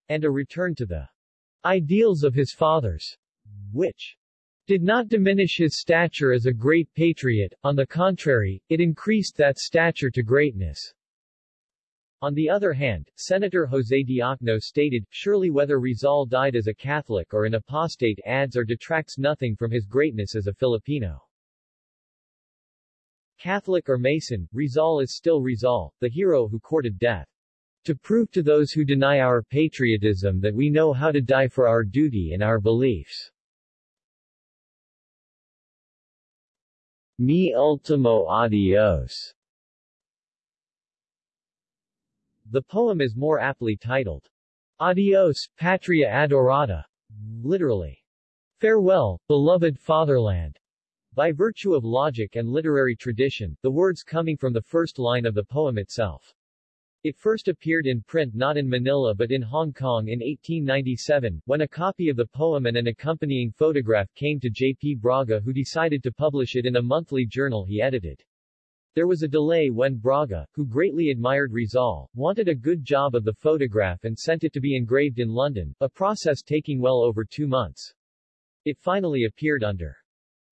and a return to the ideals of his fathers, which did not diminish his stature as a great patriot, on the contrary, it increased that stature to greatness. On the other hand, Senator José Diokno stated, surely whether Rizal died as a Catholic or an apostate adds or detracts nothing from his greatness as a Filipino. Catholic or Mason, Rizal is still Rizal, the hero who courted death. To prove to those who deny our patriotism that we know how to die for our duty and our beliefs. Mi ultimo adios The poem is more aptly titled, Adios, Patria Adorada, literally, Farewell, beloved fatherland. By virtue of logic and literary tradition, the words coming from the first line of the poem itself. It first appeared in print not in Manila but in Hong Kong in 1897, when a copy of the poem and an accompanying photograph came to J.P. Braga who decided to publish it in a monthly journal he edited. There was a delay when Braga, who greatly admired Rizal, wanted a good job of the photograph and sent it to be engraved in London, a process taking well over two months. It finally appeared under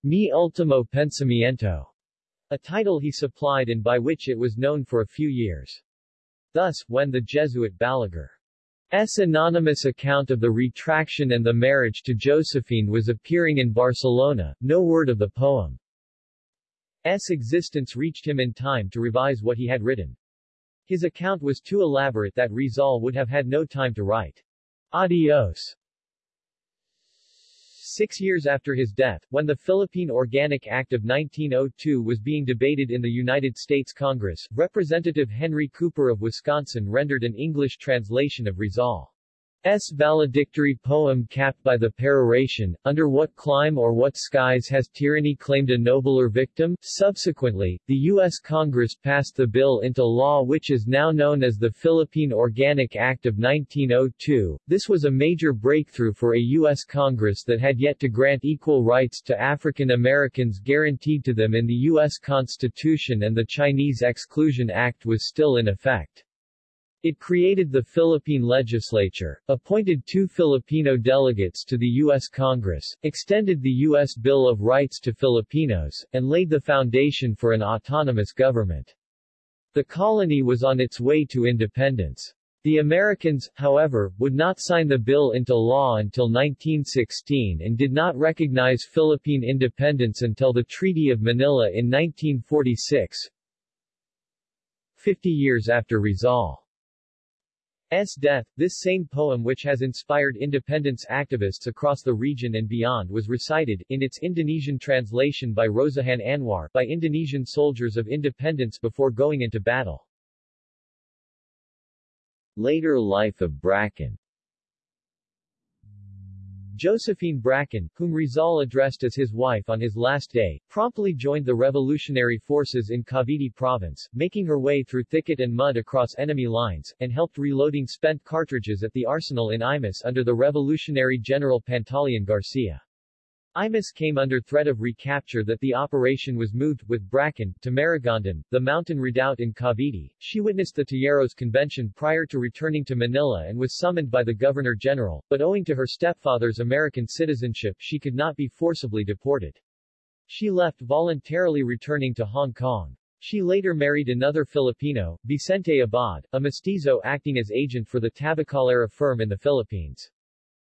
Mi Ultimo Pensamiento, a title he supplied and by which it was known for a few years. Thus, when the Jesuit Balaguer's anonymous account of the retraction and the marriage to Josephine was appearing in Barcelona, no word of the poem's existence reached him in time to revise what he had written. His account was too elaborate that Rizal would have had no time to write. Adios. Six years after his death, when the Philippine Organic Act of 1902 was being debated in the United States Congress, Representative Henry Cooper of Wisconsin rendered an English translation of Rizal. S. valedictory poem capped by the peroration, Under what clime or what skies has tyranny claimed a nobler victim? Subsequently, the U.S. Congress passed the bill into law which is now known as the Philippine Organic Act of 1902. This was a major breakthrough for a U.S. Congress that had yet to grant equal rights to African Americans guaranteed to them in the U.S. Constitution and the Chinese Exclusion Act was still in effect. It created the Philippine legislature, appointed two Filipino delegates to the U.S. Congress, extended the U.S. Bill of Rights to Filipinos, and laid the foundation for an autonomous government. The colony was on its way to independence. The Americans, however, would not sign the bill into law until 1916 and did not recognize Philippine independence until the Treaty of Manila in 1946, 50 years after Rizal. S. death, this same poem which has inspired independence activists across the region and beyond was recited, in its Indonesian translation by Rosihan Anwar, by Indonesian soldiers of independence before going into battle. Later life of Bracken Josephine Bracken, whom Rizal addressed as his wife on his last day, promptly joined the revolutionary forces in Cavite province, making her way through thicket and mud across enemy lines, and helped reloading spent cartridges at the arsenal in Imus under the revolutionary general Pantaleon Garcia. Imus came under threat of recapture that the operation was moved, with Bracken, to Maragondon, the mountain redoubt in Cavite. She witnessed the Tejeros Convention prior to returning to Manila and was summoned by the Governor-General, but owing to her stepfather's American citizenship she could not be forcibly deported. She left voluntarily returning to Hong Kong. She later married another Filipino, Vicente Abad, a mestizo acting as agent for the Tabacalera firm in the Philippines.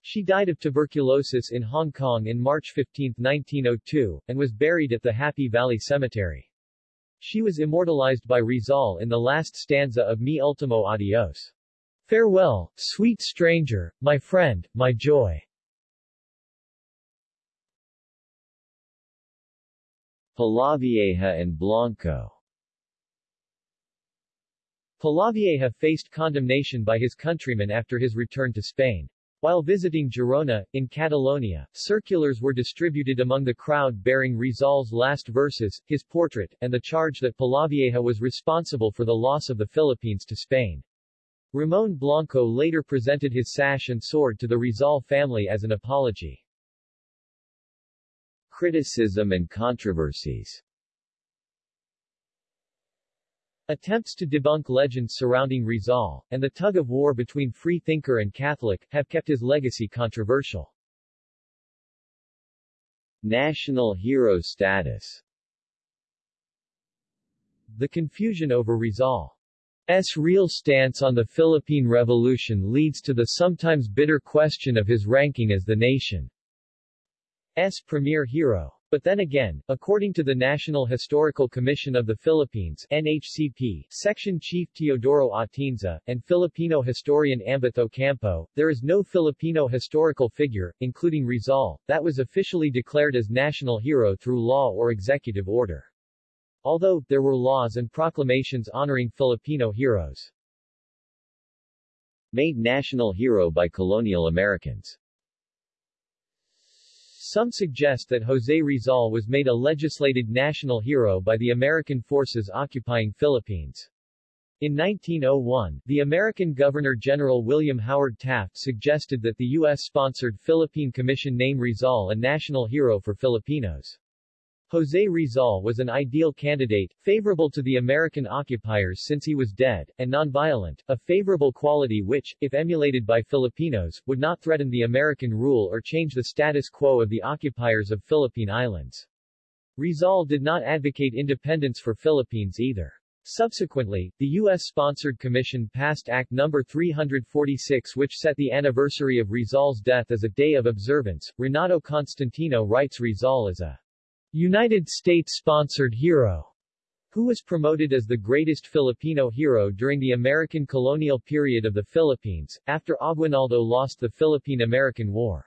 She died of tuberculosis in Hong Kong in March 15, 1902, and was buried at the Happy Valley Cemetery. She was immortalized by Rizal in the last stanza of Mi Ultimo Adios. Farewell, sweet stranger, my friend, my joy. Polavieja and Blanco Polavieja faced condemnation by his countrymen after his return to Spain. While visiting Girona, in Catalonia, circulars were distributed among the crowd bearing Rizal's last verses, his portrait, and the charge that Polavieja was responsible for the loss of the Philippines to Spain. Ramon Blanco later presented his sash and sword to the Rizal family as an apology. Criticism and controversies Attempts to debunk legends surrounding Rizal, and the tug-of-war between free-thinker and Catholic, have kept his legacy controversial. National hero status The confusion over Rizal's real stance on the Philippine Revolution leads to the sometimes bitter question of his ranking as the nation's premier hero. But then again, according to the National Historical Commission of the Philippines NHCP, Section Chief Teodoro Atienza, and Filipino historian Ambeth Ocampo, there is no Filipino historical figure, including Rizal, that was officially declared as national hero through law or executive order. Although, there were laws and proclamations honoring Filipino heroes. Made national hero by colonial Americans some suggest that José Rizal was made a legislated national hero by the American forces occupying Philippines. In 1901, the American Governor-General William Howard Taft suggested that the U.S.-sponsored Philippine Commission name Rizal a national hero for Filipinos. José Rizal was an ideal candidate, favorable to the American occupiers since he was dead, and nonviolent, a favorable quality which, if emulated by Filipinos, would not threaten the American rule or change the status quo of the occupiers of Philippine Islands. Rizal did not advocate independence for Philippines either. Subsequently, the U.S.-sponsored commission passed Act No. 346 which set the anniversary of Rizal's death as a day of observance. Renato Constantino writes Rizal as a United States-sponsored hero, who was promoted as the greatest Filipino hero during the American colonial period of the Philippines, after Aguinaldo lost the Philippine-American War.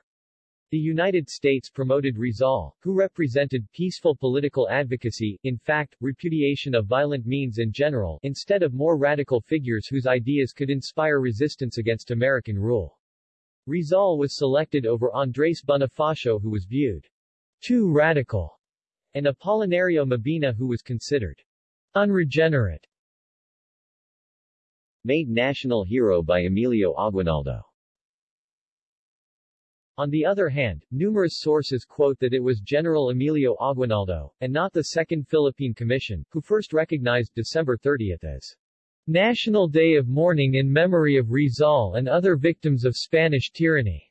The United States promoted Rizal, who represented peaceful political advocacy, in fact, repudiation of violent means in general, instead of more radical figures whose ideas could inspire resistance against American rule. Rizal was selected over Andres Bonifacio who was viewed too radical and Apolinario Mabini who was considered unregenerate. Made national hero by Emilio Aguinaldo. On the other hand, numerous sources quote that it was General Emilio Aguinaldo, and not the Second Philippine Commission, who first recognized December 30 as National Day of Mourning in memory of Rizal and other victims of Spanish tyranny.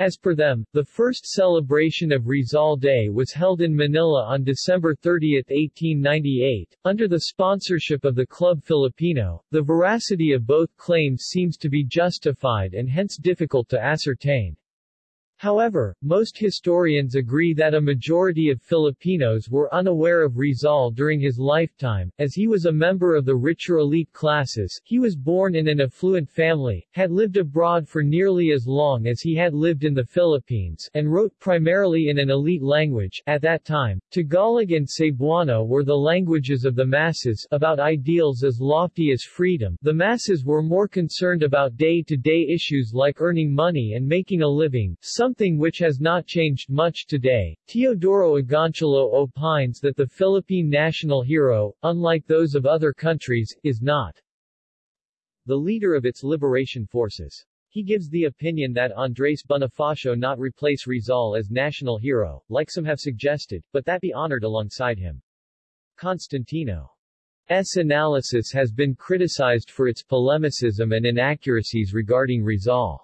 As per them, the first celebration of Rizal Day was held in Manila on December 30, 1898, under the sponsorship of the Club Filipino. The veracity of both claims seems to be justified and hence difficult to ascertain. However, most historians agree that a majority of Filipinos were unaware of Rizal during his lifetime, as he was a member of the richer elite classes, he was born in an affluent family, had lived abroad for nearly as long as he had lived in the Philippines, and wrote primarily in an elite language at that time. Tagalog and Cebuano were the languages of the masses, about ideals as lofty as freedom. The masses were more concerned about day-to-day -day issues like earning money and making a living, some something which has not changed much today. Teodoro Agoncillo opines that the Philippine national hero, unlike those of other countries, is not the leader of its liberation forces. He gives the opinion that Andres Bonifacio not replace Rizal as national hero, like some have suggested, but that be honored alongside him. Constantino's analysis has been criticized for its polemicism and inaccuracies regarding Rizal.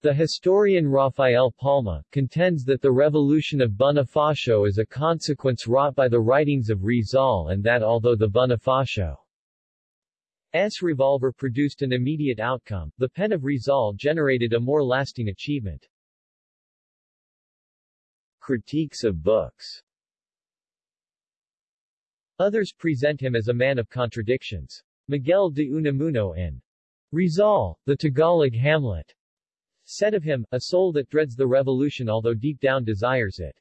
The historian Rafael Palma, contends that the revolution of Bonifacio is a consequence wrought by the writings of Rizal and that although the Bonifacio's revolver produced an immediate outcome, the pen of Rizal generated a more lasting achievement. Critiques of books Others present him as a man of contradictions. Miguel de Unamuno in Rizal, the Tagalog Hamlet Said of him, a soul that dreads the revolution although deep down desires it.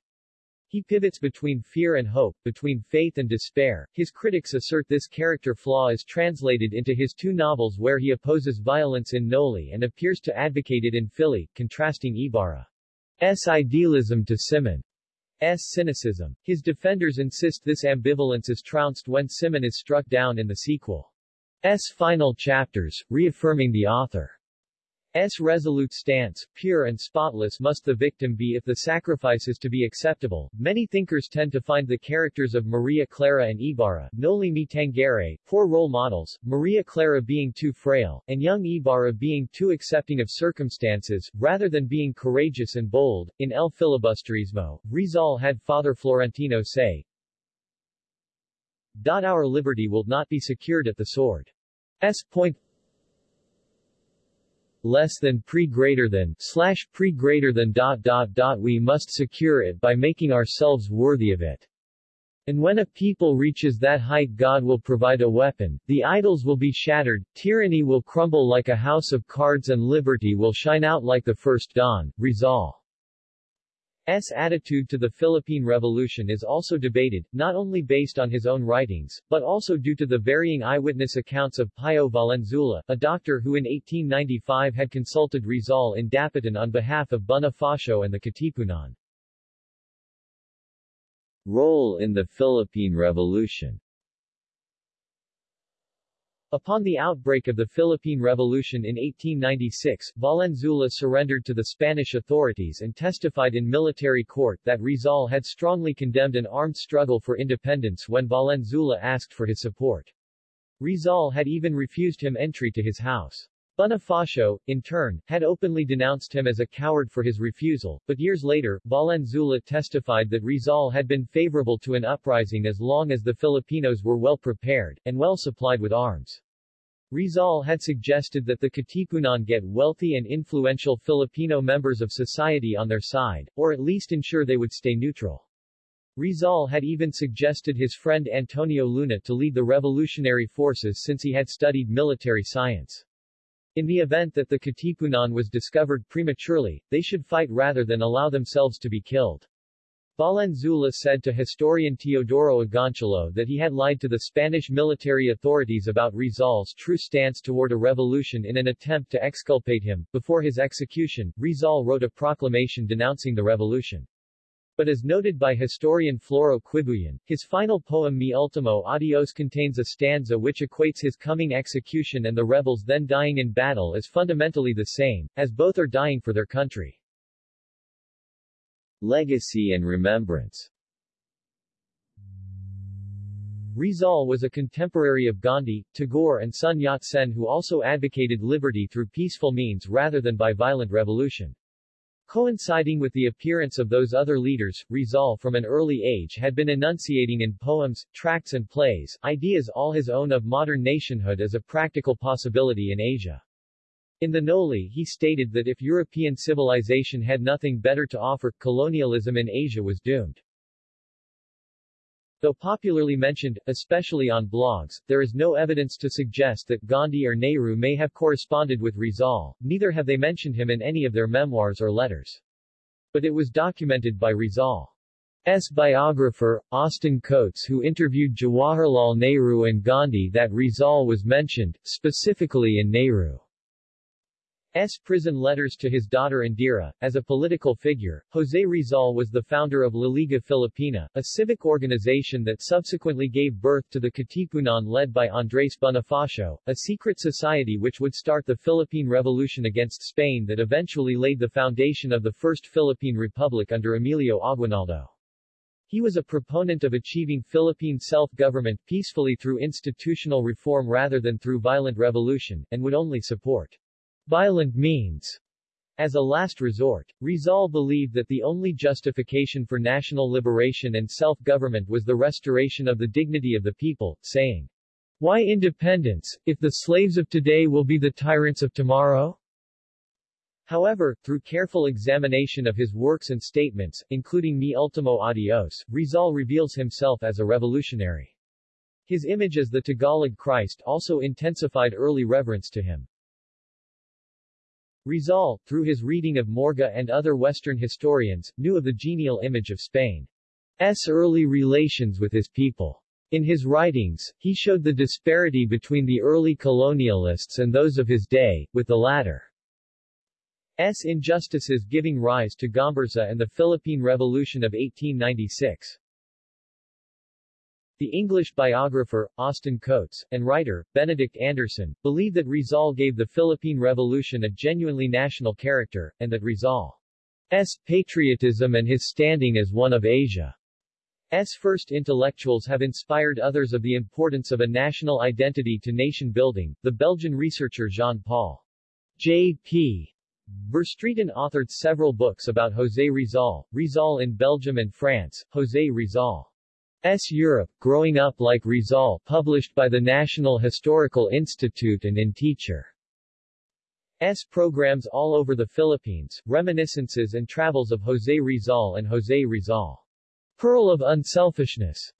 He pivots between fear and hope, between faith and despair. His critics assert this character flaw is translated into his two novels where he opposes violence in Noli and appears to advocate it in Fili, contrasting Ibarra's idealism to Simon's cynicism. His defenders insist this ambivalence is trounced when Simon is struck down in the sequel's final chapters, reaffirming the author S. resolute stance, pure and spotless must the victim be if the sacrifice is to be acceptable. Many thinkers tend to find the characters of Maria Clara and Ibarra, Noli Me Tangere, poor role models, Maria Clara being too frail, and young Ibarra being too accepting of circumstances, rather than being courageous and bold. In El Filibusterismo, Rizal had Father Florentino say, Our liberty will not be secured at the sword. S. Point less than pre greater than slash pre greater than dot dot dot we must secure it by making ourselves worthy of it. And when a people reaches that height God will provide a weapon, the idols will be shattered, tyranny will crumble like a house of cards and liberty will shine out like the first dawn. Rizal S. attitude to the Philippine Revolution is also debated, not only based on his own writings, but also due to the varying eyewitness accounts of Pio Valenzuela, a doctor who in 1895 had consulted Rizal in Dapitan on behalf of Bonifacio and the Katipunan. Role in the Philippine Revolution Upon the outbreak of the Philippine Revolution in 1896, Valenzuela surrendered to the Spanish authorities and testified in military court that Rizal had strongly condemned an armed struggle for independence when Valenzuela asked for his support. Rizal had even refused him entry to his house. Bonifacio, in turn, had openly denounced him as a coward for his refusal, but years later, Valenzuela testified that Rizal had been favorable to an uprising as long as the Filipinos were well prepared, and well supplied with arms. Rizal had suggested that the Katipunan get wealthy and influential Filipino members of society on their side, or at least ensure they would stay neutral. Rizal had even suggested his friend Antonio Luna to lead the revolutionary forces since he had studied military science. In the event that the Katipunan was discovered prematurely, they should fight rather than allow themselves to be killed. Valenzuela said to historian Teodoro Agoncillo that he had lied to the Spanish military authorities about Rizal's true stance toward a revolution in an attempt to exculpate him. Before his execution, Rizal wrote a proclamation denouncing the revolution. But as noted by historian Floro Quibuyan, his final poem Mi Ultimo Adios contains a stanza which equates his coming execution and the rebels then dying in battle as fundamentally the same, as both are dying for their country. Legacy and remembrance Rizal was a contemporary of Gandhi, Tagore and Sun Yat-sen who also advocated liberty through peaceful means rather than by violent revolution. Coinciding with the appearance of those other leaders, Rizal from an early age had been enunciating in poems, tracts and plays, ideas all his own of modern nationhood as a practical possibility in Asia. In the Noli he stated that if European civilization had nothing better to offer, colonialism in Asia was doomed. Though popularly mentioned, especially on blogs, there is no evidence to suggest that Gandhi or Nehru may have corresponded with Rizal, neither have they mentioned him in any of their memoirs or letters. But it was documented by Rizal's biographer, Austin Coates who interviewed Jawaharlal Nehru and Gandhi that Rizal was mentioned, specifically in Nehru. S. prison letters to his daughter Indira. As a political figure, José Rizal was the founder of La Liga Filipina, a civic organization that subsequently gave birth to the Katipunan led by Andrés Bonifacio, a secret society which would start the Philippine Revolution against Spain that eventually laid the foundation of the First Philippine Republic under Emilio Aguinaldo. He was a proponent of achieving Philippine self-government peacefully through institutional reform rather than through violent revolution, and would only support violent means. As a last resort, Rizal believed that the only justification for national liberation and self-government was the restoration of the dignity of the people, saying, Why independence, if the slaves of today will be the tyrants of tomorrow? However, through careful examination of his works and statements, including Mi Ultimo Adios, Rizal reveals himself as a revolutionary. His image as the Tagalog Christ also intensified early reverence to him. Rizal, through his reading of Morga and other Western historians, knew of the genial image of Spain. early relations with his people. In his writings, he showed the disparity between the early colonialists and those of his day, with the latter S. injustices giving rise to Gomburza and the Philippine Revolution of 1896. The English biographer, Austin Coates, and writer, Benedict Anderson, believe that Rizal gave the Philippine Revolution a genuinely national character, and that Rizal's patriotism and his standing as one of Asia's first intellectuals have inspired others of the importance of a national identity to nation building. The Belgian researcher Jean-Paul J.P. Verstraeten authored several books about José Rizal, Rizal in Belgium and France, José Rizal. S. Europe, Growing Up Like Rizal published by the National Historical Institute and in Teacher. S. programs all over the Philippines, reminiscences and travels of José Rizal and José Rizal. Pearl of Unselfishness.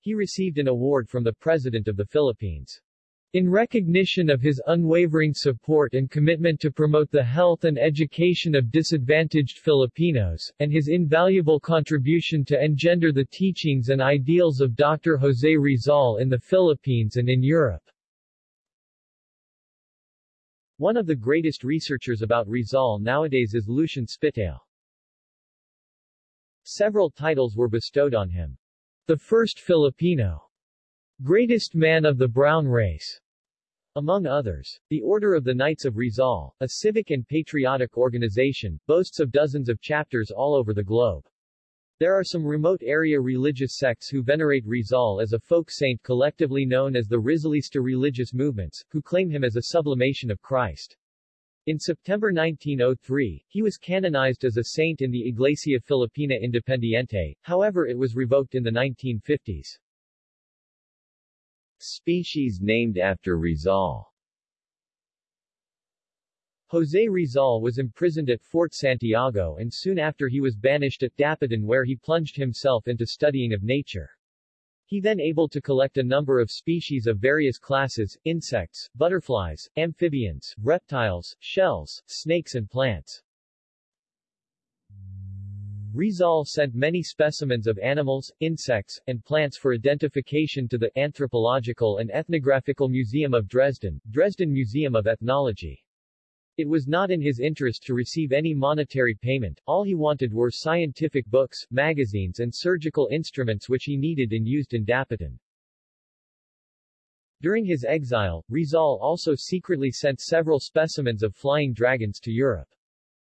He received an award from the President of the Philippines. In recognition of his unwavering support and commitment to promote the health and education of disadvantaged Filipinos, and his invaluable contribution to engender the teachings and ideals of Dr. José Rizal in the Philippines and in Europe. One of the greatest researchers about Rizal nowadays is Lucian Spitale. Several titles were bestowed on him. The first Filipino Greatest Man of the Brown Race, among others. The Order of the Knights of Rizal, a civic and patriotic organization, boasts of dozens of chapters all over the globe. There are some remote area religious sects who venerate Rizal as a folk saint collectively known as the Rizalista religious movements, who claim him as a sublimation of Christ. In September 1903, he was canonized as a saint in the Iglesia Filipina Independiente, however it was revoked in the 1950s. Species named after Rizal José Rizal was imprisoned at Fort Santiago and soon after he was banished at Dapitan where he plunged himself into studying of nature. He then able to collect a number of species of various classes, insects, butterflies, amphibians, reptiles, shells, snakes and plants. Rizal sent many specimens of animals, insects, and plants for identification to the Anthropological and Ethnographical Museum of Dresden, Dresden Museum of Ethnology. It was not in his interest to receive any monetary payment, all he wanted were scientific books, magazines and surgical instruments which he needed and used in Dapitan. During his exile, Rizal also secretly sent several specimens of flying dragons to Europe.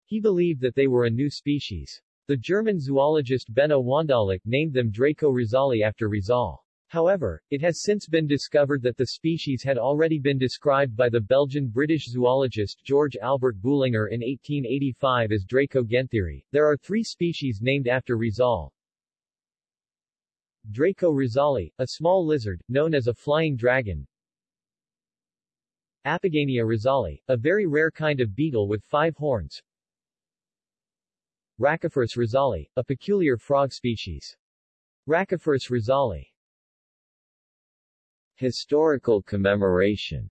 He believed that they were a new species. The German zoologist Benno Wandolleck named them Draco rizali after Rizal. However, it has since been discovered that the species had already been described by the Belgian-British zoologist George Albert Boulenger in 1885 as Draco guentheri. There are three species named after Rizal. Draco rizali, a small lizard, known as a flying dragon. Apogonia rizali, a very rare kind of beetle with five horns. Rhacophorus rizali, a peculiar frog species. Rhacophorus rizali. Historical commemoration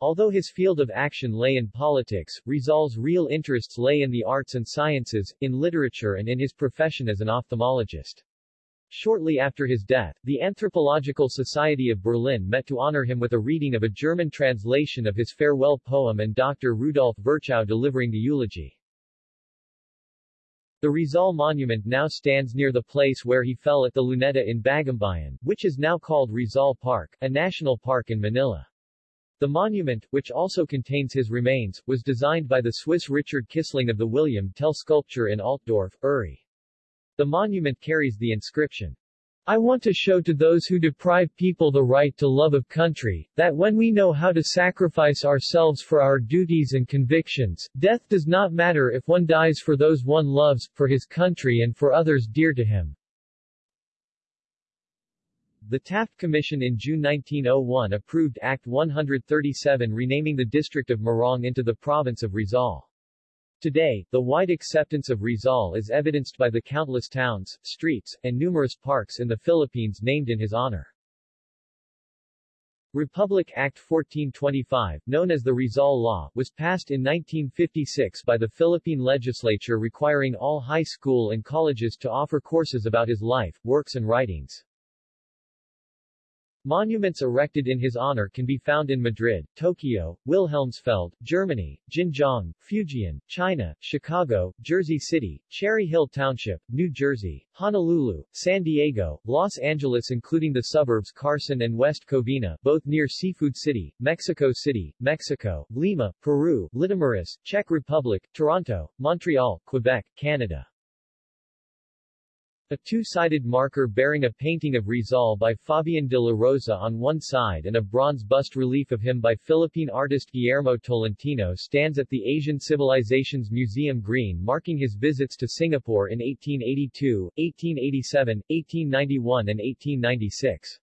Although his field of action lay in politics, Rizal's real interests lay in the arts and sciences, in literature and in his profession as an ophthalmologist. Shortly after his death, the Anthropological Society of Berlin met to honor him with a reading of a German translation of his farewell poem and Dr. Rudolf Virchow delivering the eulogy. The Rizal Monument now stands near the place where he fell at the Luneta in Bagumbayan, which is now called Rizal Park, a national park in Manila. The monument, which also contains his remains, was designed by the Swiss Richard Kissling of the William Tell Sculpture in Altdorf, Uri. The monument carries the inscription, I want to show to those who deprive people the right to love of country, that when we know how to sacrifice ourselves for our duties and convictions, death does not matter if one dies for those one loves, for his country and for others dear to him. The Taft Commission in June 1901 approved Act 137 renaming the district of Morong into the province of Rizal. Today, the wide acceptance of Rizal is evidenced by the countless towns, streets, and numerous parks in the Philippines named in his honor. Republic Act 1425, known as the Rizal Law, was passed in 1956 by the Philippine legislature requiring all high school and colleges to offer courses about his life, works and writings. Monuments erected in his honor can be found in Madrid, Tokyo, Wilhelmsfeld, Germany, Jinjiang, Fujian, China, Chicago, Jersey City, Cherry Hill Township, New Jersey, Honolulu, San Diego, Los Angeles including the suburbs Carson and West Covina, both near Seafood City, Mexico City, Mexico, Lima, Peru, Litoměřice, Czech Republic, Toronto, Montreal, Quebec, Canada. A two-sided marker bearing a painting of Rizal by Fabian de la Rosa on one side and a bronze bust relief of him by Philippine artist Guillermo Tolentino stands at the Asian Civilizations Museum Green marking his visits to Singapore in 1882, 1887, 1891 and 1896.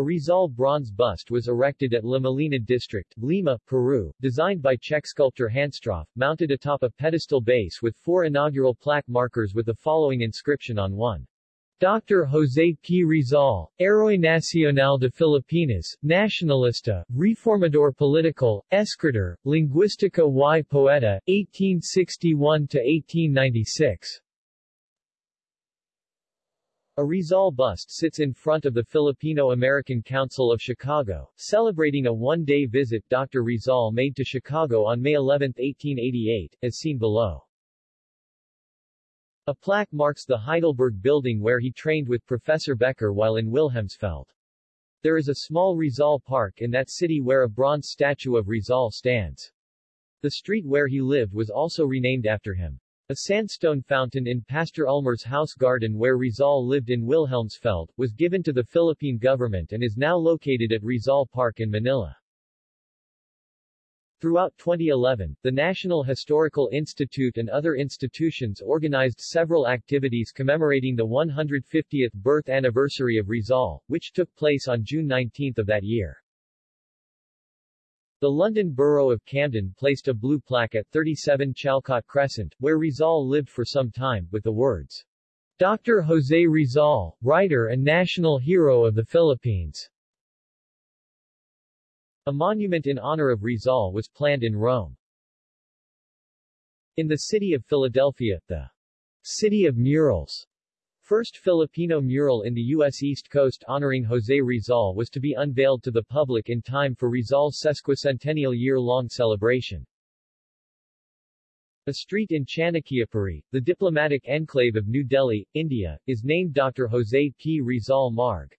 A Rizal bronze bust was erected at La Molina district, Lima, Peru, designed by Czech sculptor Hanstroff, mounted atop a pedestal base with four inaugural plaque markers with the following inscription on one. Dr. José P. Rizal, Héroe Nacional de Filipinas, Nacionalista, Reformador Political, Escritor, Linguística y Poeta, 1861-1896. A Rizal bust sits in front of the Filipino-American Council of Chicago, celebrating a one-day visit Dr. Rizal made to Chicago on May 11, 1888, as seen below. A plaque marks the Heidelberg building where he trained with Professor Becker while in Wilhelmsfeld. There is a small Rizal Park in that city where a bronze statue of Rizal stands. The street where he lived was also renamed after him. A sandstone fountain in Pastor Ullmer's house garden where Rizal lived in Wilhelmsfeld, was given to the Philippine government and is now located at Rizal Park in Manila. Throughout 2011, the National Historical Institute and other institutions organized several activities commemorating the 150th birth anniversary of Rizal, which took place on June 19 of that year. The London Borough of Camden placed a blue plaque at 37 Chalcot Crescent, where Rizal lived for some time, with the words, Dr. Jose Rizal, writer and national hero of the Philippines. A monument in honor of Rizal was planned in Rome. In the city of Philadelphia, the City of Murals first Filipino mural in the U.S. East Coast honoring José Rizal was to be unveiled to the public in time for Rizal's sesquicentennial year-long celebration. A street in Chanakyapuri, the diplomatic enclave of New Delhi, India, is named Dr. José P. Rizal Marg.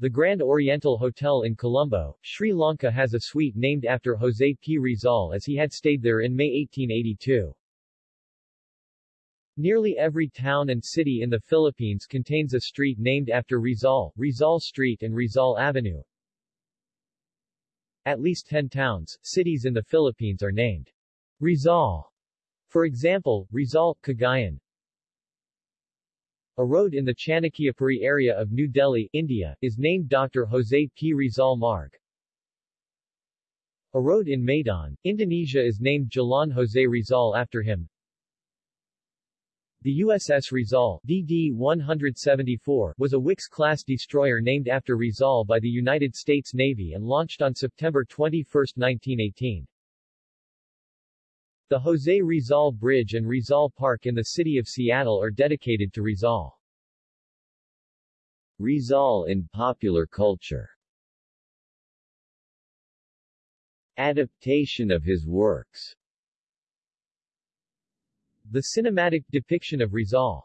The Grand Oriental Hotel in Colombo, Sri Lanka has a suite named after José P. Rizal as he had stayed there in May 1882. Nearly every town and city in the Philippines contains a street named after Rizal, Rizal Street and Rizal Avenue. At least 10 towns, cities in the Philippines are named Rizal. For example, Rizal, Cagayan. A road in the Chanakyapuri area of New Delhi, India, is named Dr. Jose P. Rizal Marg. A road in Medan, Indonesia is named Jalan Jose Rizal after him. The USS Rizal DD-174 was a Wickes-class destroyer named after Rizal by the United States Navy and launched on September 21, 1918. The Jose Rizal Bridge and Rizal Park in the city of Seattle are dedicated to Rizal. Rizal in popular culture Adaptation of his works the cinematic depiction of Rizal's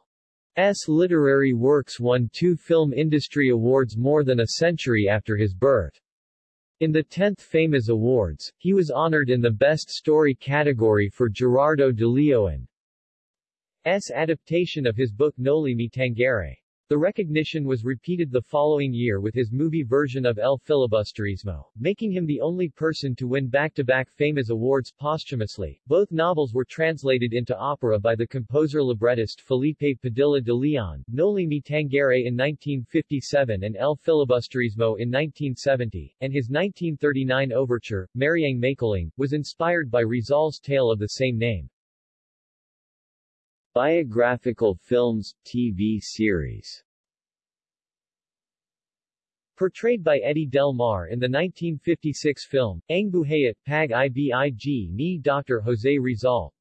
literary works won two Film Industry Awards more than a century after his birth. In the 10th FAMAS Awards, he was honored in the Best Story category for Gerardo de Leon's adaptation of his book Noli Me Tangere. The recognition was repeated the following year with his movie version of El Filibusterismo, making him the only person to win back-to-back FAMAS Awards posthumously. Both novels were translated into opera by the composer-librettist Felipe Padilla de Leon, Noli Me Tangere in 1957 and El Filibusterismo in 1970, and his 1939 overture, Mariang Makiling, was inspired by Rizal's tale of the same name. Biographical films, TV series Portrayed by Eddie Del Mar in the 1956 film, Ang Buhay Pag Ibig ni Dr. Jose Rizal.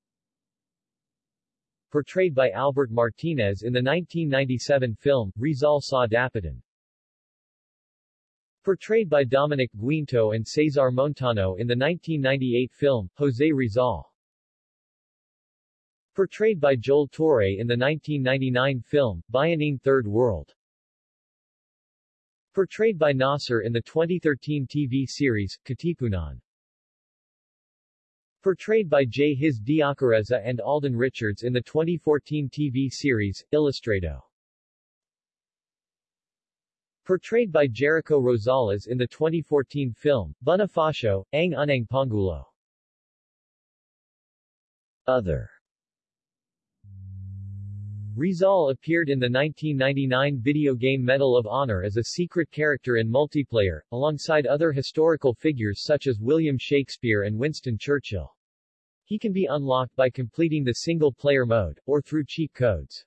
Portrayed by Albert Martinez in the 1997 film, Rizal Sa Dapitan. Portrayed by Dominic Guinto and Cesar Montano in the 1998 film, Jose Rizal. Portrayed by Joel Torre in the 1999 film, Bayaning Third World. Portrayed by Nasser in the 2013 TV series, Katipunan. Portrayed by Jhiz Deocareza and Alden Richards in the 2014 TV series, Ilustrado. Portrayed by Jericho Rosales in the 2014 film, Bonifacio, Ang Unang Pangulo. Other Rizal appeared in the 1999 video game Medal of Honor as a secret character in multiplayer, alongside other historical figures such as William Shakespeare and Winston Churchill. He can be unlocked by completing the single-player mode, or through cheat codes.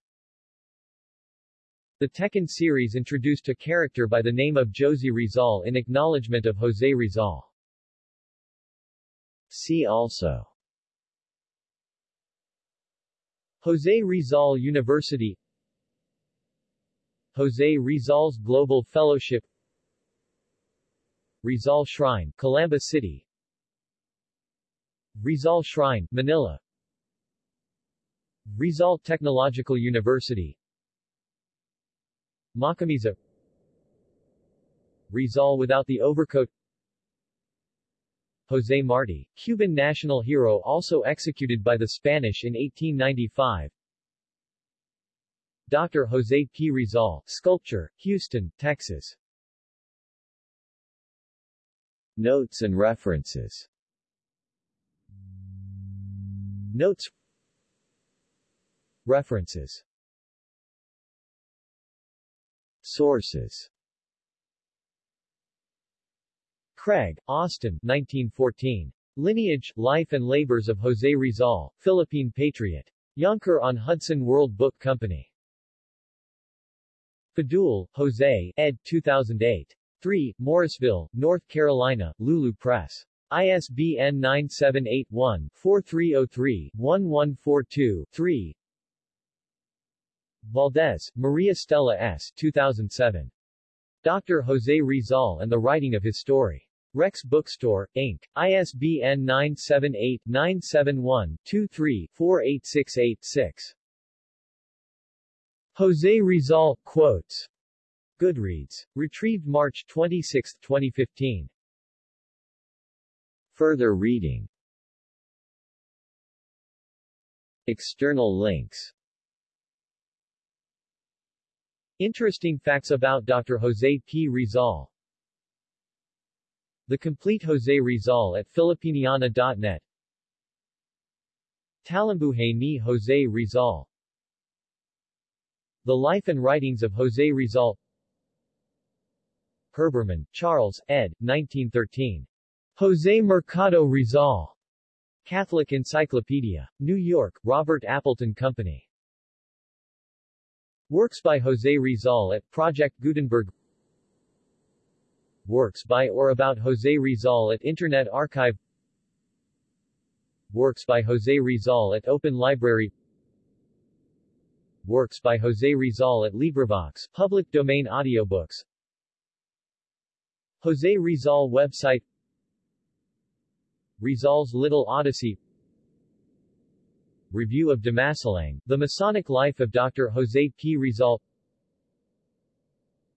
The Tekken series introduced a character by the name of Josie Rizal in acknowledgement of Jose Rizal. See also Jose Rizal University Jose Rizal's Global Fellowship Rizal Shrine, Calamba City Rizal Shrine, Manila Rizal Technological University Makamisa Rizal without the overcoat José Marti, Cuban national hero also executed by the Spanish in 1895. Dr. José P. Rizal, sculpture, Houston, Texas. Notes and references Notes References Sources Craig, Austin 1914. Lineage, Life and Labors of José Rizal, Philippine Patriot. Yonkers on Hudson World Book Company. Fadul, Jose, ed. 2008. 3, Morrisville, North Carolina, Lulu Press. ISBN 978-1-4303-1142-3 Valdez, Maria Stella S. 2007. Dr. Jose Rizal and the Writing of His Story. Rex Bookstore, Inc., ISBN 978-971-23-48686. Jose Rizal, quotes. Goodreads. Retrieved March 26, 2015. Further reading External links Interesting facts about Dr. Jose P. Rizal the Complete Jose Rizal at Filipiniana.net Talambuhay ni Jose Rizal The Life and Writings of Jose Rizal Herbermann, Charles, ed. 1913. Jose Mercado Rizal. Catholic Encyclopedia. New York, Robert Appleton Company. Works by Jose Rizal at Project Gutenberg Works by or about Jose Rizal at Internet Archive Works by Jose Rizal at Open Library Works by Jose Rizal at LibriVox, public domain audiobooks Jose Rizal website Rizal's Little Odyssey Review of Dimasalang, The Masonic Life of Dr. Jose P. Rizal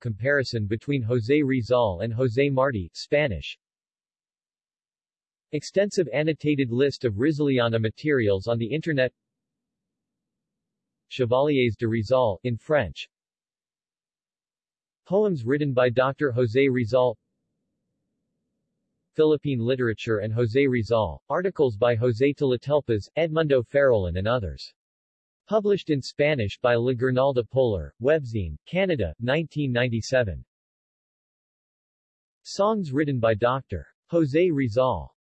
Comparison between José Rizal and José Marti, Spanish. Extensive annotated list of Rizaliana materials on the Internet. Chevaliers de Rizal, in French. Poems written by Dr. José Rizal. Philippine literature and José Rizal, articles by José Talatelpas, Edmundo Farolin and others Published in Spanish by La Guirnalda Polar, Webzine, Canada, 1997. Songs written by Dr. Jose Rizal